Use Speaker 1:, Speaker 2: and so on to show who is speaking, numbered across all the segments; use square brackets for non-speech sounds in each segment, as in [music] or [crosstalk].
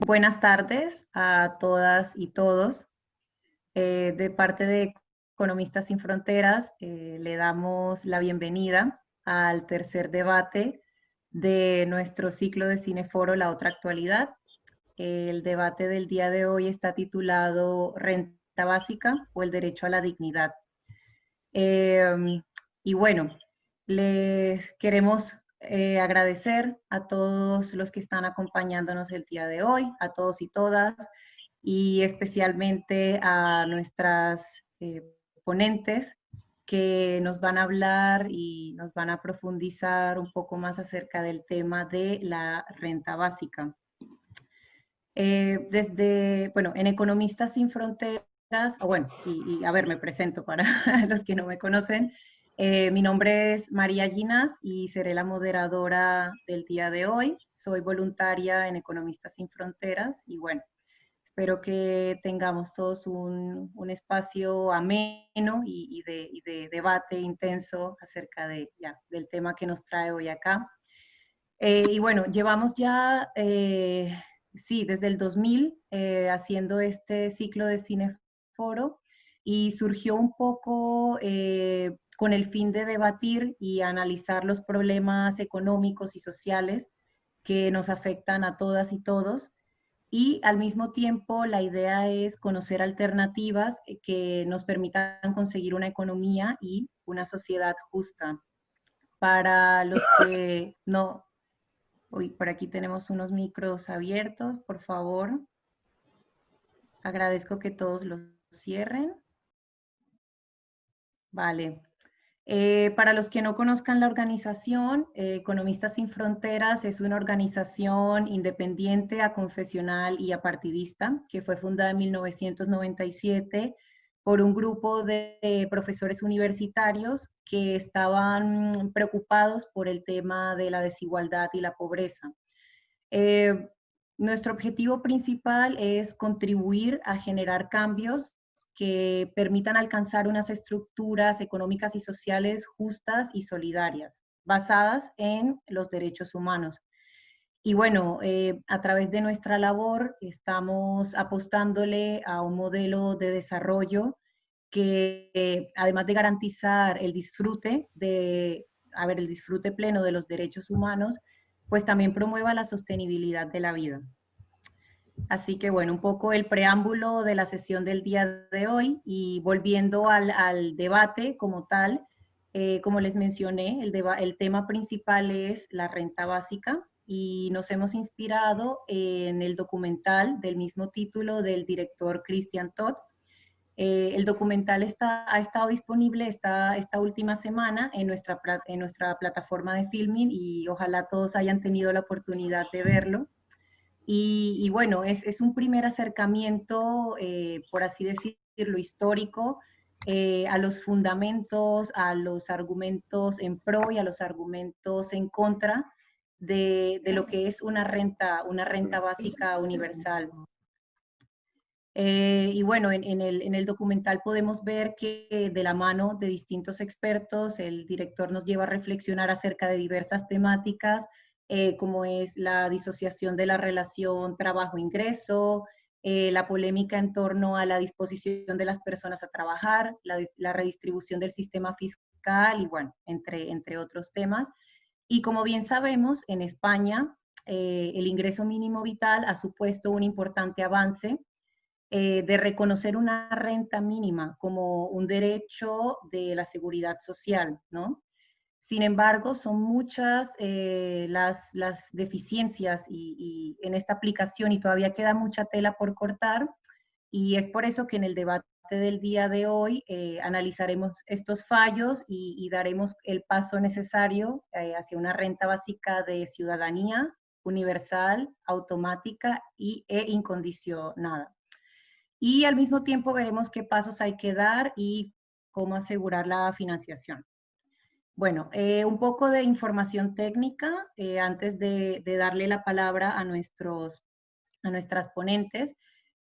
Speaker 1: Buenas tardes a todas y todos. Eh, de parte de Economistas Sin Fronteras, eh, le damos la bienvenida al tercer debate de nuestro ciclo de Cineforo La Otra Actualidad. El debate del día de hoy está titulado Renta Básica o el Derecho a la Dignidad. Em, y bueno, les queremos eh, agradecer a todos los que están acompañándonos el día de hoy, a todos y todas, y especialmente a nuestras eh, ponentes que nos van a hablar y nos van a profundizar un poco más acerca del tema de la renta básica. Eh, desde, bueno, en Economistas Sin Fronteras, o bueno, y, a ver, me presento para [laughs] los que no me conocen. Eh, mi nombre es María Ginas y seré la moderadora del día de hoy. Soy voluntaria en Economistas Sin Fronteras y bueno, espero que tengamos todos un, espacio ameno y, de, debate intenso acerca de, ya, del tema que nos trae hoy acá. Eh, y bueno, llevamos ya, eh, sí, desde el 2000 eh, haciendo este ciclo de cineforo y surgió un poco con el fin de debatir y analizar los problemas económicos y sociales que nos afectan a todas y todos y al mismo tiempo la idea es conocer alternativas eh, que nos permitan conseguir una economía y una sociedad justa. Para los que [laughs] no... Uy, por aquí tenemos unos micros abiertos, por favor. Agradezco que todos los cierren. Vale. Eh, para los que no conozcan la organización, eh, Economistas Sin Fronteras es una organización independiente, aconfesional y apartidista que fue fundada en 1997 por un grupo de profesores universitarios que estaban preocupados por el tema de la desigualdad y la pobreza. Eh, nuestro objetivo principal es contribuir a generar cambios que permitan alcanzar unas estructuras económicas y sociales justas y solidarias, basadas en los derechos humanos. Y bueno, eh, a través de nuestra labor estamos apostándole a un modelo de desarrollo que además de garantizar el disfrute de, a ver, el disfrute pleno de los derechos humanos, pues también promueva la sostenibilidad de la vida. Así que bueno, un poco el preámbulo de la sesión del día de hoy y volviendo al, debate como tal, eh, como les mencioné, el, tema principal es la renta básica y nos hemos inspirado en el documental del mismo título del director Christian Todd. Eh, el documental está, ha estado disponible esta, esta última semana en nuestra, en nuestra plataforma de filming y ojalá todos hayan tenido la oportunidad de verlo. Y, bueno, es, un primer acercamiento, eh, por así decirlo, histórico eh, a los fundamentos, a los argumentos en pro y a los argumentos en contra de, lo que es una renta, una renta básica universal. Eh, y bueno, en, el, en, el, documental podemos ver que de la mano de distintos expertos, el director nos lleva a reflexionar acerca de diversas temáticas eh, como es la disociación de la relación trabajo-ingreso, eh, la polémica en torno a la disposición de las personas a trabajar, la, redistribución del sistema fiscal y bueno, entre, entre otros temas. Y como bien sabemos, en España eh, el ingreso mínimo vital ha supuesto un importante avance de reconocer una renta mínima como un derecho de la seguridad social, ¿no? Sin embargo, son muchas eh, las, deficiencias y, en esta aplicación y todavía queda mucha tela por cortar y es por eso que en el debate del día de hoy eh, analizaremos estos fallos y, daremos el paso necesario eh, hacia una renta básica de ciudadanía universal, automática y, e incondicionada. Y al mismo tiempo veremos qué pasos hay que dar y cómo asegurar la financiación. Bueno, eh, un poco de información técnica eh, antes de, darle la palabra a, nuestros, a nuestras ponentes.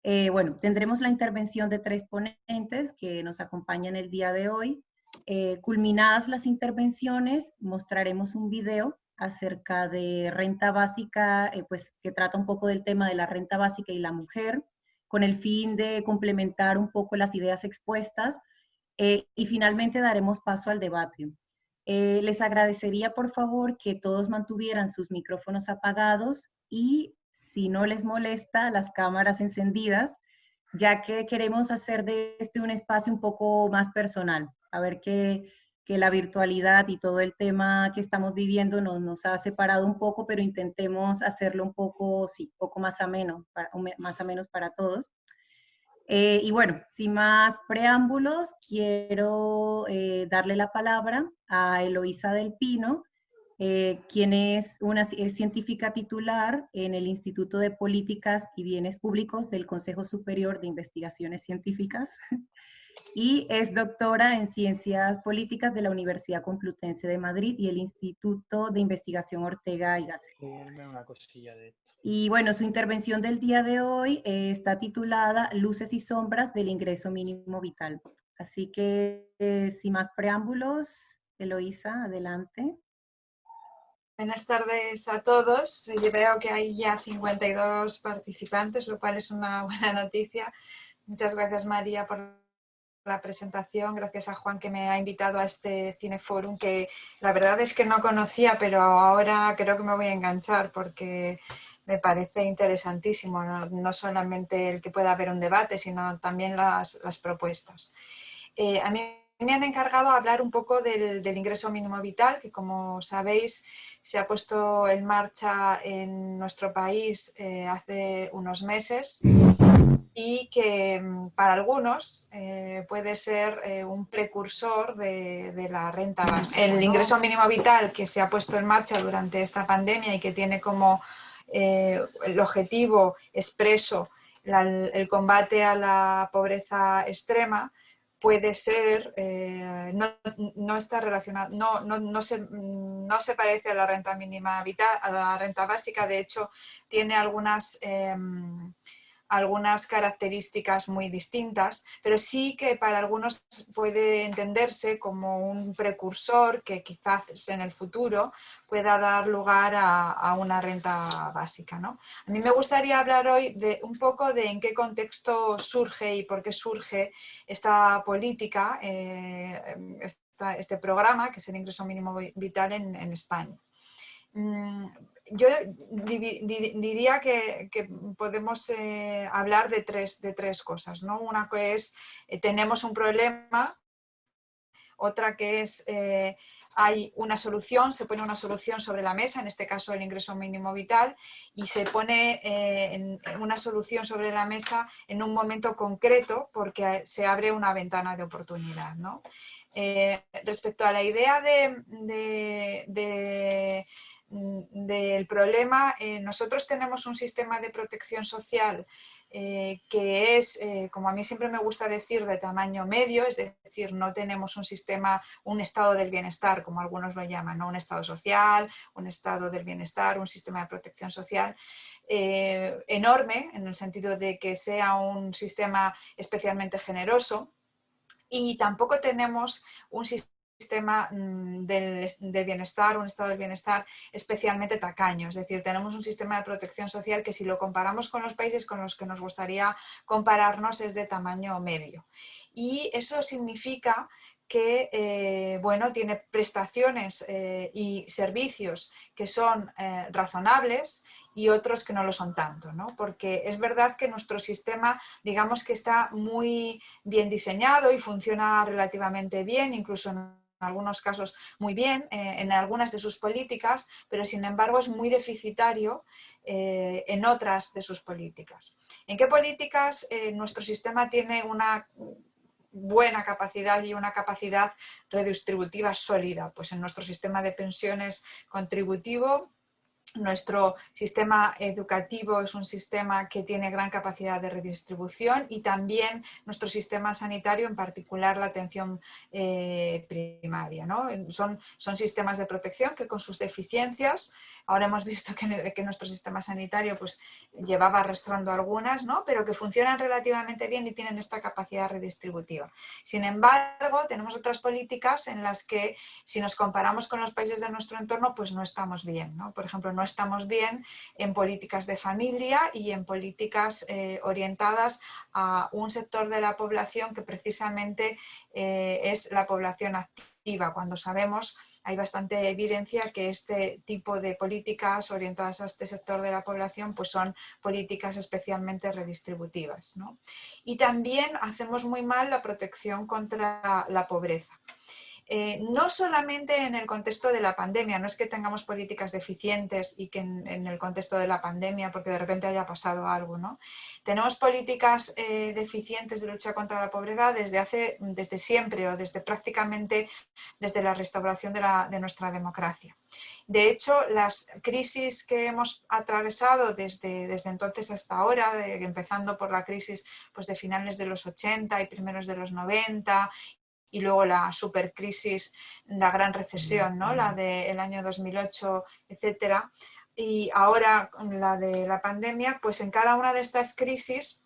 Speaker 1: Eh, bueno, tendremos la intervención de tres ponentes que nos acompañan el día de hoy. culminadas las intervenciones, mostraremos un video acerca de renta básica, pues que trata un poco del tema de la renta básica y la mujer, con el fin de complementar un poco las ideas expuestas. Y finalmente daremos paso al debate. Eh, les agradecería, por favor, que todos mantuvieran sus micrófonos apagados y, si no les molesta, las cámaras encendidas, ya que queremos hacer de este un espacio un poco más personal. A ver que, que la virtualidad y todo el tema que estamos viviendo nos, nos ha separado un poco, pero intentemos hacerlo un poco, sí, poco más ameno, más menos para todos. Eh, y bueno, sin más preámbulos, quiero eh, darle la palabra a Eloísa del Pino, eh, quien es una científica titular en el Instituto de Políticas y Bienes Públicos del Consejo Superior de Investigaciones Científicas [laughs] y es doctora en Ciencias Políticas de la Universidad Complutense de Madrid y el Instituto de Investigación Ortega y Gasset. Y bueno, su intervención del día de hoy eh, está titulada Luces y sombras del ingreso mínimo vital. Así que, eh, sin más preámbulos, Eloísa, adelante.
Speaker 2: Buenas tardes a todos. Veo que hay ya 52 participantes, lo cual es una [laughs] buena noticia. Muchas gracias, María, por la presentación, gracias a Juan que me ha invitado a este Cineforum que la verdad es que no conocía, pero ahora creo que me voy a enganchar porque me parece interesantísimo, no, solamente el que pueda haber un debate, sino también las, propuestas. Eh, a mí me han encargado hablar un poco del, ingreso mínimo vital, que como sabéis se ha puesto en marcha en nuestro país eh, hace unos meses y que mm, para algunos eh, puede ser eh, un precursor de, la renta básica. El ingreso mínimo vital que se ha puesto en marcha durante esta pandemia y que tiene como eh, el objetivo expreso el combate a la pobreza extrema, puede ser, no, está relacionado, no, no, se, no, se, parece a la renta mínima vital, a la renta básica, de hecho tiene algunas em, algunas características muy distintas, pero sí que para algunos puede entenderse como un precursor que quizás en el futuro pueda dar lugar a, una renta básica. ¿no? A mí me gustaría hablar hoy de un poco de en qué contexto surge y por qué surge esta política, eh, este programa, que es el ingreso mínimo vital en, España. Mm, yo diría que, podemos eh, hablar de tres, de tres cosas. ¿no? Una que es, eh, tenemos un problema, otra que es, eh, hay una solución, se pone una solución sobre la mesa, en este caso el ingreso mínimo vital, y se pone una solución sobre la mesa en un momento concreto porque se abre una ventana de oportunidad. respecto a la idea de del problema, eh, nosotros tenemos un sistema de protección social eh, que es, eh, como a mí siempre me gusta decir, de tamaño medio, es decir, no tenemos un sistema, un estado del bienestar, como algunos lo llaman, ¿no? un estado social, un estado del bienestar, un sistema de protección social, enorme, en el sentido de que sea un sistema especialmente generoso, y tampoco tenemos un sistema sistema mm, de bienestar, un estado de bienestar especialmente tacaño. Es decir, tenemos un sistema de protección social que si lo comparamos con los países con los que nos gustaría compararnos es de tamaño medio. Y eso significa que eh, bueno, tiene prestaciones eh, y servicios que son eh, razonables y otros que no lo son tanto, ¿no? porque es verdad que nuestro sistema digamos que está muy bien diseñado y funciona relativamente bien, incluso en algunos casos muy bien eh, en algunas de sus políticas, pero sin embargo es muy deficitario eh, en otras de sus políticas. ¿En qué políticas eh, nuestro sistema tiene una buena capacidad y una capacidad redistributiva sólida? Pues en nuestro sistema de pensiones contributivo nuestro sistema educativo es un sistema que tiene gran capacidad de redistribución y también nuestro sistema sanitario, en particular la atención eh, primaria. ¿no? Son, son sistemas de protección que con sus deficiencias, ahora hemos visto [laughs] que, nuestro sistema sanitario pues, llevaba arrastrando algunas, ¿no? pero que funcionan relativamente bien y tienen esta capacidad redistributiva. Sin embargo, tenemos otras políticas en las que si nos comparamos con los países de nuestro entorno, pues no estamos bien. ¿no? Por ejemplo, no estamos bien en políticas de familia y en políticas eh, orientadas a un sector de la población que precisamente eh, es la población activa, cuando sabemos, hay bastante evidencia que este tipo de políticas orientadas a este sector de la población pues son políticas especialmente redistributivas. Y también hacemos muy mal la protección contra la pobreza. Eh, no solamente en el contexto de la pandemia, no es que tengamos políticas deficientes y que en, el contexto de la pandemia, porque de repente haya pasado algo, ¿no? Tenemos políticas eh, deficientes de lucha contra la pobreza desde, hace, desde siempre o desde prácticamente desde la restauración de, nuestra democracia. De hecho, las crisis que hemos atravesado desde, desde entonces hasta ahora, empezando por la crisis pues, de finales de los 80 y primeros de los 90 y luego la supercrisis, la gran recesión, ¿no? la del año 2008, etcétera, y ahora la de la pandemia, pues en cada una de estas crisis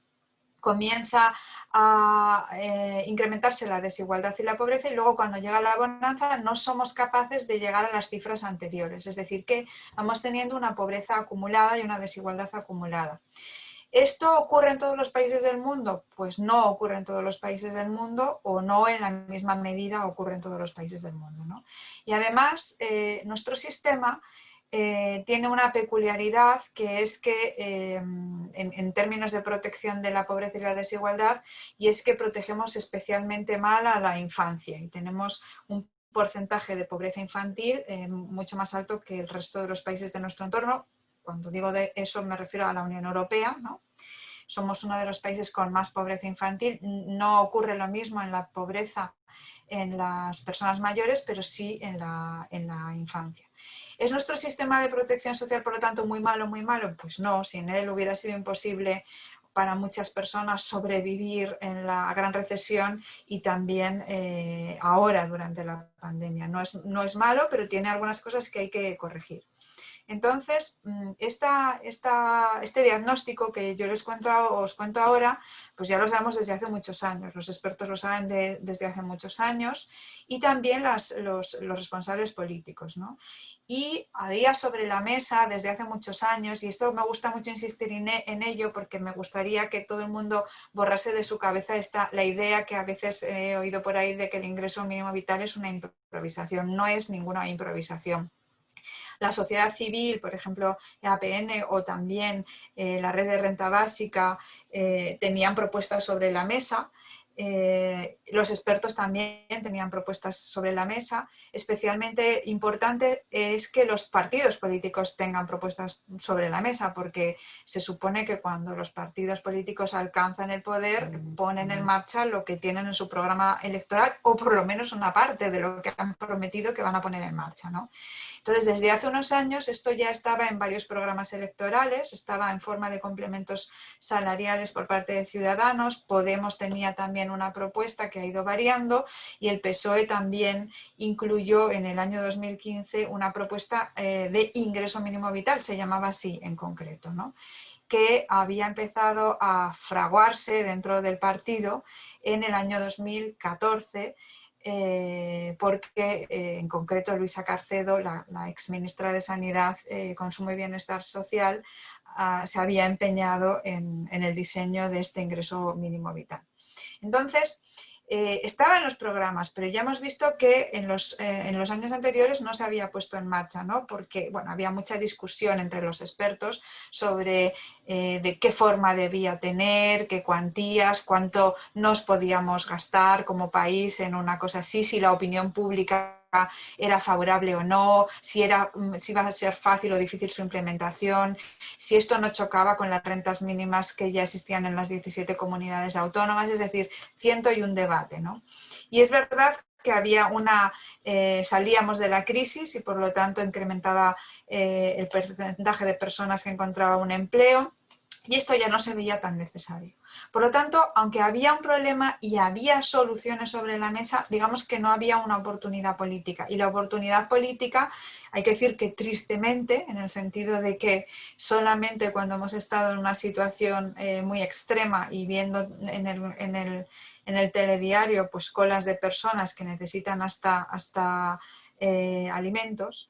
Speaker 2: comienza a eh, incrementarse la desigualdad y la pobreza y luego cuando llega la bonanza no somos capaces de llegar a las cifras anteriores, es decir que vamos teniendo una pobreza acumulada y una desigualdad acumulada. ¿Esto ocurre en todos los países del mundo? Pues no ocurre en todos los países del mundo o no en la misma medida ocurre en todos los países del mundo. Y además, eh, nuestro sistema eh, tiene una peculiaridad que es que eh, en, términos de protección de la pobreza y la desigualdad y es que protegemos especialmente mal a la infancia y tenemos un porcentaje de pobreza infantil mucho más alto que el resto de los países de nuestro entorno, cuando digo de eso me refiero a la Unión Europea, ¿no? somos uno de los países con más pobreza infantil. No ocurre lo mismo en la pobreza en las personas mayores, pero sí en la, en la infancia. ¿Es nuestro sistema de protección social, por lo tanto, muy malo, muy malo? Pues no, sin él hubiera sido imposible para muchas personas sobrevivir en la gran recesión y también eh, ahora durante la pandemia. No es, no es malo, pero tiene algunas cosas que hay que corregir. Entonces, mm, este diagnóstico que yo les cuento, os cuento ahora, pues ya lo sabemos desde hace muchos años, los expertos lo saben desde hace muchos años y también los, responsables políticos. Y había sobre la mesa desde hace muchos años, y esto me gusta mucho insistir en ello porque me gustaría que todo el mundo borrase de su cabeza esta, la idea que a veces he oído por ahí de que el ingreso mínimo vital es una improvisación. No es ninguna improvisación la sociedad civil, por ejemplo, APN o también eh, la red de renta básica, eh, tenían propuestas sobre la mesa eh, los expertos también tenían propuestas sobre la mesa. Especialmente importante es que los partidos políticos tengan propuestas sobre la mesa, porque se supone que cuando los partidos políticos alcanzan el poder, ponen en marcha lo que tienen en su programa electoral, o por lo menos una parte de lo que han prometido que van a poner en marcha. ¿no? Entonces, desde hace unos años esto ya estaba en varios programas electorales, estaba en forma de complementos salariales por parte de Ciudadanos, Podemos tenía también una propuesta que ha ido variando y el PSOE también incluyó en el año 2015 una propuesta eh, de ingreso mínimo vital, se llamaba así en concreto, ¿no? que había empezado a fraguarse dentro del partido en el año 2014 eh, porque eh, en concreto Luisa Carcedo, la, ex ministra de Sanidad, Consumo y Bienestar Social, ah, se había empeñado en, el diseño de este ingreso mínimo vital. Entonces, eh, estaba en los programas, pero ya hemos visto que en los, eh, en los, años anteriores no se había puesto en marcha, ¿no? porque bueno, había mucha discusión entre los expertos sobre eh, de qué forma debía tener, qué cuantías, cuánto nos podíamos gastar como país en una cosa así, si la opinión pública era favorable o no, si, era, mm, si iba a ser fácil o difícil su implementación, si esto no chocaba con las rentas mínimas que ya existían en las 17 comunidades autónomas, es decir, ciento y un debate. ¿no? Y es verdad que había una, eh, salíamos de la crisis y por lo tanto incrementaba eh, el porcentaje de personas que encontraban un empleo y esto ya no se veía tan necesario. Por lo tanto, aunque había un problema y había soluciones sobre la mesa, digamos que no había una oportunidad política. Y la oportunidad política, hay que decir que tristemente, en el sentido de que solamente cuando hemos estado en una situación eh, muy extrema y viendo en el, telediario pues colas de personas que necesitan hasta, hasta eh, alimentos,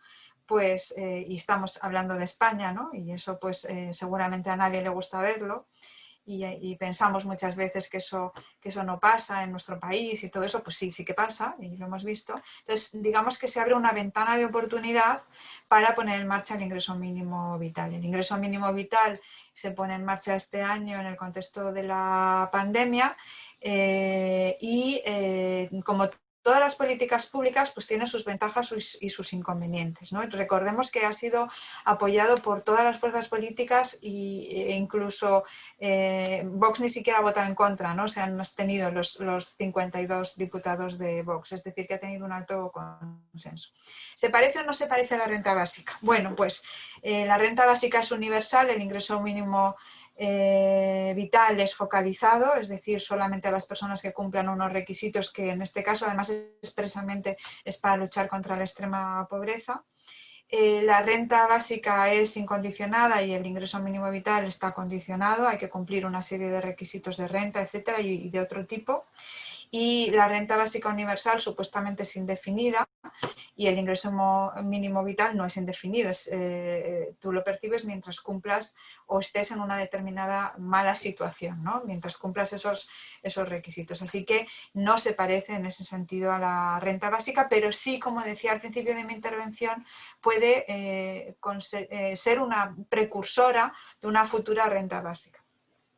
Speaker 2: pues, eh, y estamos hablando de España, ¿no? y eso pues eh, seguramente a nadie le gusta verlo, y, pensamos muchas veces que eso, que eso no pasa en nuestro país y todo eso, pues sí, sí que pasa, y lo hemos visto. Entonces, digamos que se abre una ventana de oportunidad para poner en marcha el ingreso mínimo vital. El ingreso mínimo vital se pone en marcha este año en el contexto de la pandemia eh, y como todas las políticas públicas pues tienen sus ventajas y sus inconvenientes. ¿no? Recordemos que ha sido apoyado por todas las fuerzas políticas e incluso eh, Vox ni siquiera ha votado en contra, ¿no? se han tenido los, los 52 diputados de Vox, es decir, que ha tenido un alto consenso. ¿Se parece o no se parece a la renta básica? Bueno, pues eh, la renta básica es universal, el ingreso mínimo eh, vital es focalizado, es decir, solamente a las personas que cumplan unos requisitos que en este caso además expresamente es para luchar contra la extrema pobreza. Eh, la renta básica es incondicionada y el ingreso mínimo vital está condicionado, hay que cumplir una serie de requisitos de renta, etcétera, y de otro tipo y la renta básica universal supuestamente es indefinida y el ingreso mínimo vital no es indefinido, eh, tú lo percibes mientras cumplas o estés en una determinada mala situación, ¿no? mientras cumplas esos, esos requisitos. Así que no se parece en ese sentido a la renta básica, pero sí, como decía al principio de mi intervención, puede eh, eh, ser una precursora de una futura renta básica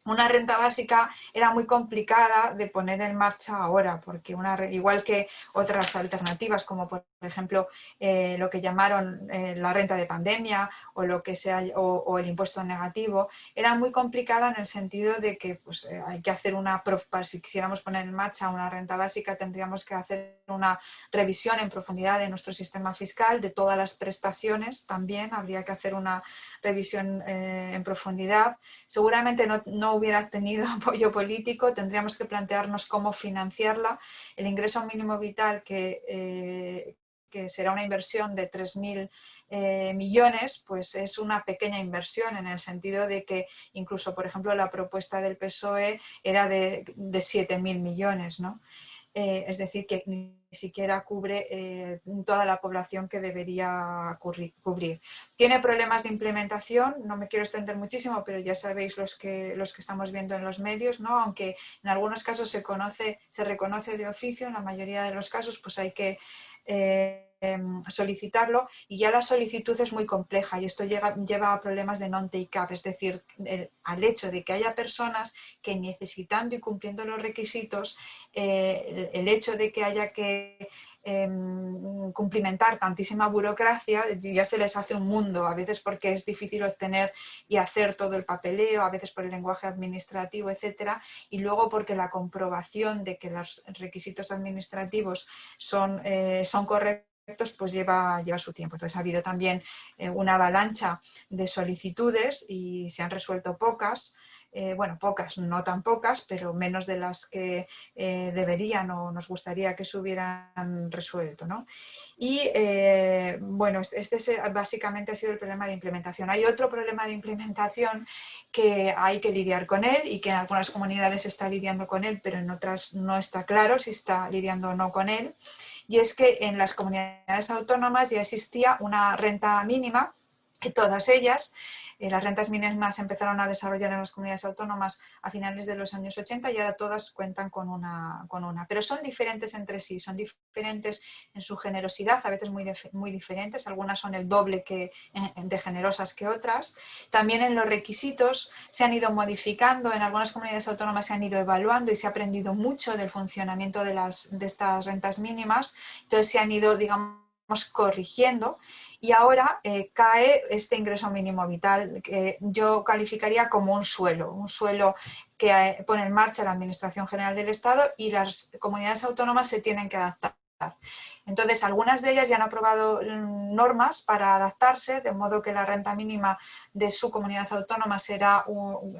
Speaker 2: una renta básica era muy complicada de poner en marcha ahora, porque una, igual que otras alternativas, como por ejemplo eh, lo que llamaron eh, la renta de pandemia o, lo que sea, o, el impuesto negativo, era muy complicada en el sentido de que pues, eh, hay que hacer una, si quisiéramos poner en marcha una renta básica, tendríamos que hacer una revisión en profundidad de nuestro sistema fiscal, de todas las prestaciones también, habría que hacer una revisión en profundidad. Seguramente no, no hubiera tenido [laughs] apoyo político, tendríamos que plantearnos cómo financiarla. El ingreso mínimo vital, que, eh, que será una inversión de 3.000 eh, millones, pues es una pequeña inversión en el sentido de que incluso, por ejemplo, la propuesta del PSOE era de, de 7.000 millones, ¿no? Eh, es decir, que siquiera cubre eh, toda la población que debería cubrir. Tiene problemas de implementación, no me quiero extender muchísimo, pero ya sabéis los que, los que estamos viendo en los medios, ¿no? aunque en algunos casos se, conoce, se reconoce de oficio, en la mayoría de los casos pues hay que... Eh, solicitarlo y ya la solicitud es muy compleja y esto lleva a problemas de non-take-up, es decir, al hecho de que haya personas que necesitando y cumpliendo los requisitos, eh, el, hecho de que haya que em, cumplimentar tantísima burocracia, ya se les hace un mundo, a veces porque es difícil obtener y hacer todo el papeleo, a veces por el lenguaje administrativo, etcétera, y luego porque la comprobación de que los requisitos administrativos son, eh, son correctos pues lleva, lleva su tiempo. Entonces ha habido también eh, una avalancha de solicitudes y se han resuelto pocas, eh, bueno, pocas, no tan pocas, pero menos de las que eh, deberían o nos gustaría que se hubieran resuelto. ¿no? Y bueno, este básicamente ha sido el problema de implementación. Hay otro problema de implementación que hay que lidiar con él y que en algunas comunidades está lidiando con él, pero en otras no está claro si está lidiando o no con él y es que en las comunidades autónomas ya existía una renta mínima que todas ellas eh, las rentas mínimas empezaron a desarrollar en las comunidades autónomas a finales de los años 80 y ahora todas cuentan con una, con una. Pero son diferentes entre sí, son diferentes en su generosidad, a veces muy, muy diferentes, algunas son el doble que, de generosas que otras. También en los requisitos se han ido modificando, en algunas comunidades autónomas se han ido evaluando y se ha aprendido mucho del funcionamiento de, las, de estas rentas mínimas, entonces se han ido, digamos, corrigiendo y ahora eh, cae este ingreso mínimo vital que yo calificaría como un suelo, un suelo que eh, pone en marcha la Administración General del Estado y las comunidades autónomas se tienen que adaptar. Entonces, algunas de ellas ya han aprobado mm, normas para adaptarse, de modo que la renta mínima de su comunidad autónoma será,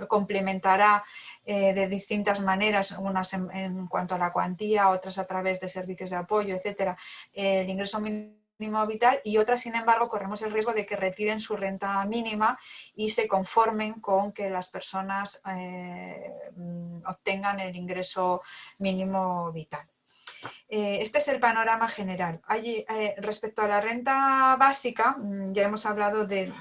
Speaker 2: complementará eh, de distintas maneras, unas en, cuanto a la cuantía, otras a través de servicios de apoyo, etcétera, el ingreso mínimo vital y otras, sin embargo, corremos el riesgo de que retiren su renta mínima y se conformen con que las personas eh, mm, obtengan el ingreso mínimo vital. Eh, este es el panorama general. Eh, respecto a la renta básica, mm, ya hemos hablado de,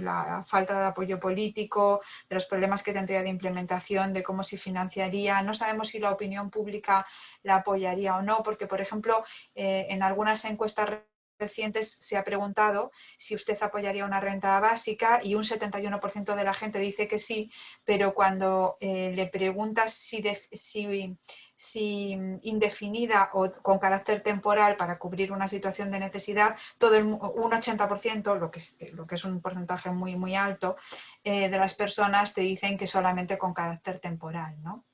Speaker 2: la falta de apoyo político, de los problemas que tendría de implementación, de cómo se financiaría. No sabemos si la opinión pública la apoyaría o no, porque, por ejemplo, en algunas encuestas recientes se ha preguntado si usted apoyaría una renta básica y un 71% de la gente dice que sí, pero cuando le preguntas si, si si indefinida o con carácter temporal para cubrir una situación de necesidad, todo un 80%, lo que, es, lo que es un porcentaje muy, muy alto, eh, de las personas te dicen que solamente con carácter temporal. ¿no?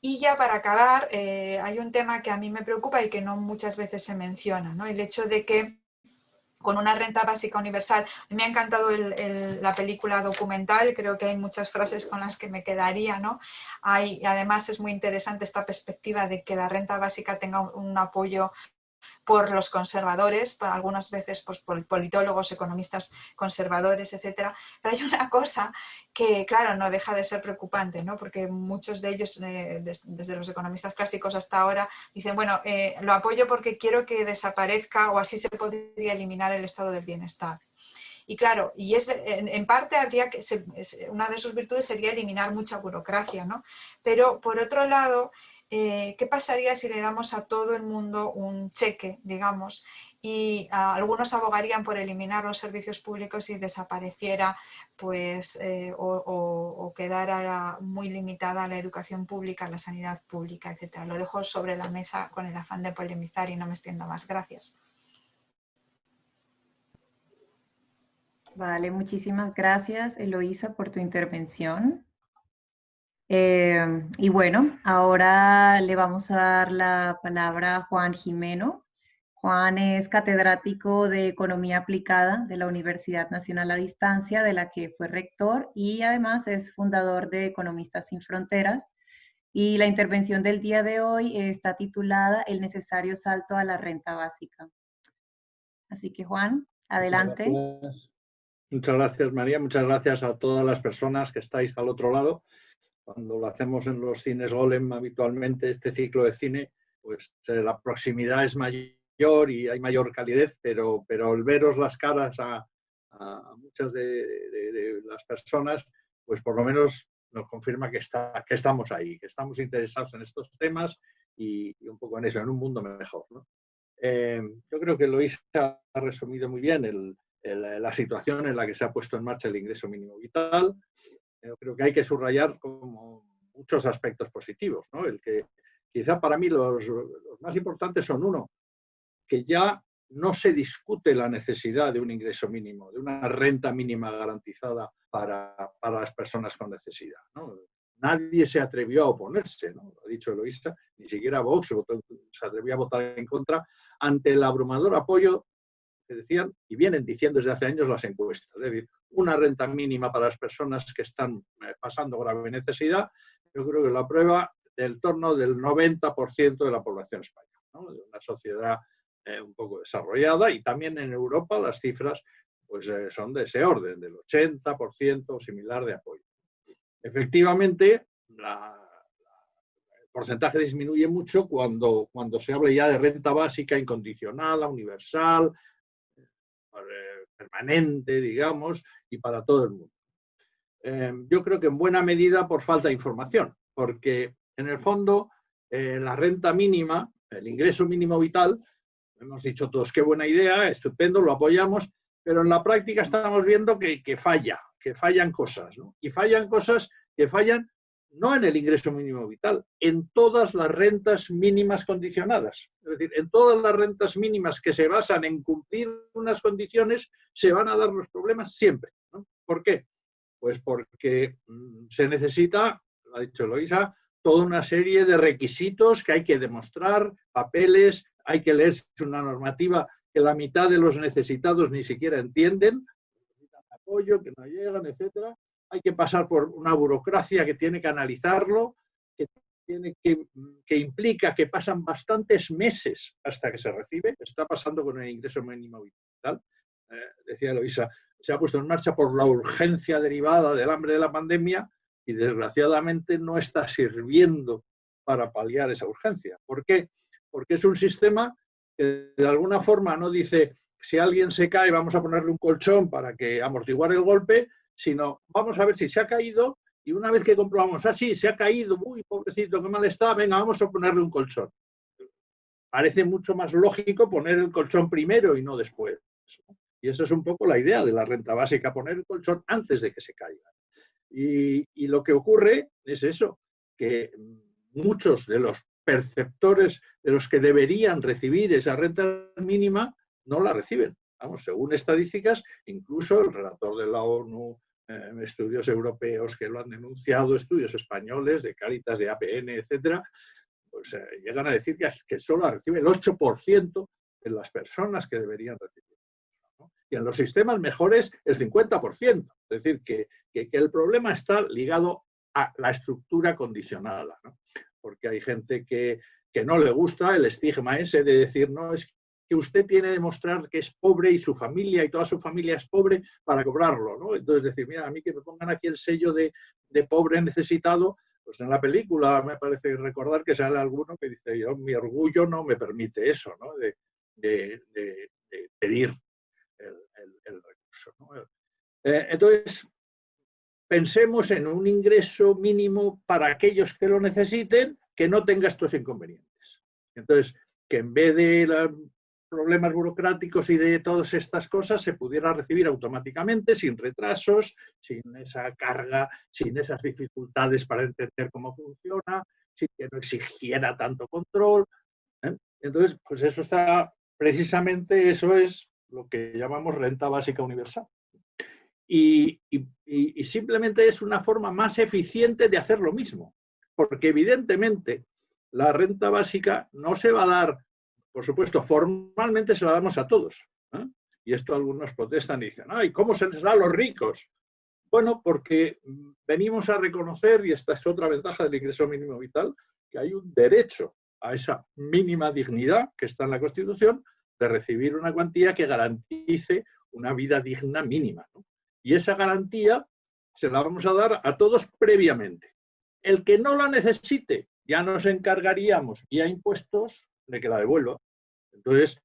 Speaker 2: Y ya para acabar, eh, hay un tema que a mí me preocupa y que no muchas veces se menciona, ¿no? el hecho de que con una renta básica universal. Me ha encantado la película documental, creo que hay muchas frases con las que me quedaría, ¿no? Hay, además es muy interesante esta perspectiva de que la renta básica tenga un apoyo por los conservadores, por algunas veces pues, por politólogos, economistas conservadores, etcétera. Pero hay una cosa que, claro, no deja de ser preocupante, ¿no? porque muchos de ellos, eh, desde los economistas clásicos hasta ahora, dicen, bueno, eh, lo apoyo porque quiero que desaparezca o así se podría eliminar el estado del bienestar. Y claro, y es, en, parte habría que, una de sus virtudes sería eliminar mucha burocracia, ¿no? Pero por otro lado, eh, ¿qué pasaría si le damos a todo el mundo un cheque, digamos, y ah, algunos abogarían por eliminar los servicios públicos y desapareciera, pues, eh, o, quedara muy limitada la educación pública, la sanidad pública, etcétera. Lo dejo sobre la mesa con el afán de polemizar y no me extiendo más. Gracias.
Speaker 1: Vale, muchísimas gracias, Eloísa, por tu intervención. Eh, y bueno, ahora le vamos a dar la palabra a Juan Jimeno. Juan es catedrático de Economía Aplicada de la Universidad Nacional a Distancia, de la que fue rector y además es fundador de Economistas Sin Fronteras. Y la intervención del día de hoy está titulada El necesario salto a la renta básica. Así que Juan, adelante.
Speaker 3: Muchas gracias María, muchas gracias a todas las personas que estáis al otro lado cuando lo hacemos en los cines Golem habitualmente, este ciclo de cine, pues eh, la proximidad es mayor y hay mayor calidez, pero, pero el veros las caras a, muchas de, las personas, pues por lo menos nos confirma que, está, que estamos ahí, que estamos interesados en estos temas y, un poco en eso, en un mundo mejor. Eh, yo creo que Loisa ha resumido muy bien la situación en la que se ha puesto en marcha el ingreso mínimo vital, creo que hay que subrayar como muchos aspectos positivos. ¿no? El que quizá para mí los, más importantes son uno, que ya no se discute la necesidad de un ingreso mínimo, de una renta mínima garantizada para, para las personas con necesidad. ¿no? Nadie se atrevió a oponerse, ¿no? lo ha dicho Eloísta, ni siquiera Vox se atrevió a votar en contra ante el abrumador apoyo decían y vienen diciendo desde hace años las encuestas. Es decir, una renta mínima para las personas que están eh, pasando grave necesidad, yo creo que la prueba del torno del 90% de la población española, de una sociedad eh, un poco desarrollada y también en Europa las cifras pues, eh, son de ese orden, del 80% o similar de apoyo. Efectivamente, el porcentaje disminuye mucho cuando, cuando se habla ya de renta básica incondicionada, universal, permanente, digamos, y para todo el mundo. Eh, yo creo que en buena medida por falta de información, porque en el fondo eh, la renta mínima, el ingreso mínimo vital, hemos dicho todos qué buena idea, estupendo, lo apoyamos, pero en la práctica estamos viendo que, que falla, que fallan cosas, ¿no? Y fallan cosas que fallan no en el ingreso mínimo vital, en todas las rentas mínimas condicionadas. Es decir, en todas las rentas mínimas que se basan en cumplir unas condiciones, se van a dar los problemas siempre. ¿Por qué? Pues porque mm, se necesita, lo ha dicho Loisa, toda una serie de requisitos que hay que demostrar, papeles, hay que leerse una normativa que la mitad de los necesitados ni siquiera entienden, necesitan apoyo, que no llegan, etcétera. Hay que pasar por una burocracia que tiene que analizarlo, que, tiene que, que implica que pasan bastantes meses hasta que se recibe. Está pasando con el ingreso mínimo vital. Eh, decía Eloisa, se ha puesto en marcha por la urgencia derivada del hambre de la pandemia y desgraciadamente no está sirviendo para paliar esa urgencia. ¿Por qué? Porque es un sistema que de alguna forma no dice si alguien se cae vamos a ponerle un colchón para que amortiguar el golpe, sino vamos a ver si se ha caído y una vez que comprobamos, ah, se ha caído, uy, pobrecito, qué mal está, venga, vamos a ponerle un colchón. Parece mucho más lógico poner el colchón primero y no después. Y esa es un poco la idea de la renta básica, poner el colchón antes de que se caiga. Y, y lo que ocurre es eso, que muchos de los perceptores de los que deberían recibir esa renta mínima no la reciben. Vamos, según estadísticas, incluso el relator de la ONU, eh, estudios europeos que lo han denunciado, estudios españoles de Caritas, de APN, etcétera, pues eh, llegan a decir que, que solo recibe el 8% de las personas que deberían recibir. Y en los sistemas mejores el 50%. Es decir, que, que, que el problema está ligado a la estructura condicionada. ¿no? porque hay gente que, no le gusta el estigma ese de decir, no, es que usted tiene que demostrar que es pobre y su familia y toda su familia es pobre para cobrarlo, ¿no? Entonces decir, mira, a mí que me pongan aquí el sello de, pobre necesitado, pues en la película me parece recordar que sale alguno que dice, yo, mi orgullo no me permite eso, ¿no? De, pedir el, recurso. Eh, entonces, pensemos en un ingreso mínimo para aquellos que lo necesiten que no tenga estos inconvenientes. Entonces, que en vez de problemas burocráticos y de todas estas cosas se pudiera recibir automáticamente, sin retrasos, sin esa carga, sin esas dificultades para entender cómo funciona, sin que no exigiera tanto control. ¿eh? Entonces, pues eso está, precisamente eso es lo que llamamos renta básica universal y, simplemente es una forma más eficiente de hacer lo mismo. Porque evidentemente la renta básica no se va a dar, por supuesto, formalmente se la damos a todos. ¿eh? Y esto algunos protestan y dicen, ay, ¿cómo se les da a los ricos? Bueno, porque venimos a reconocer, y esta es otra ventaja del ingreso mínimo vital, que hay un derecho a esa mínima dignidad que está en la Constitución de recibir una cuantía que garantice una vida digna mínima. Y esa garantía se la vamos a dar a todos previamente. El que no la necesite, ya nos encargaríamos vía impuestos de que la devuelva. Entonces,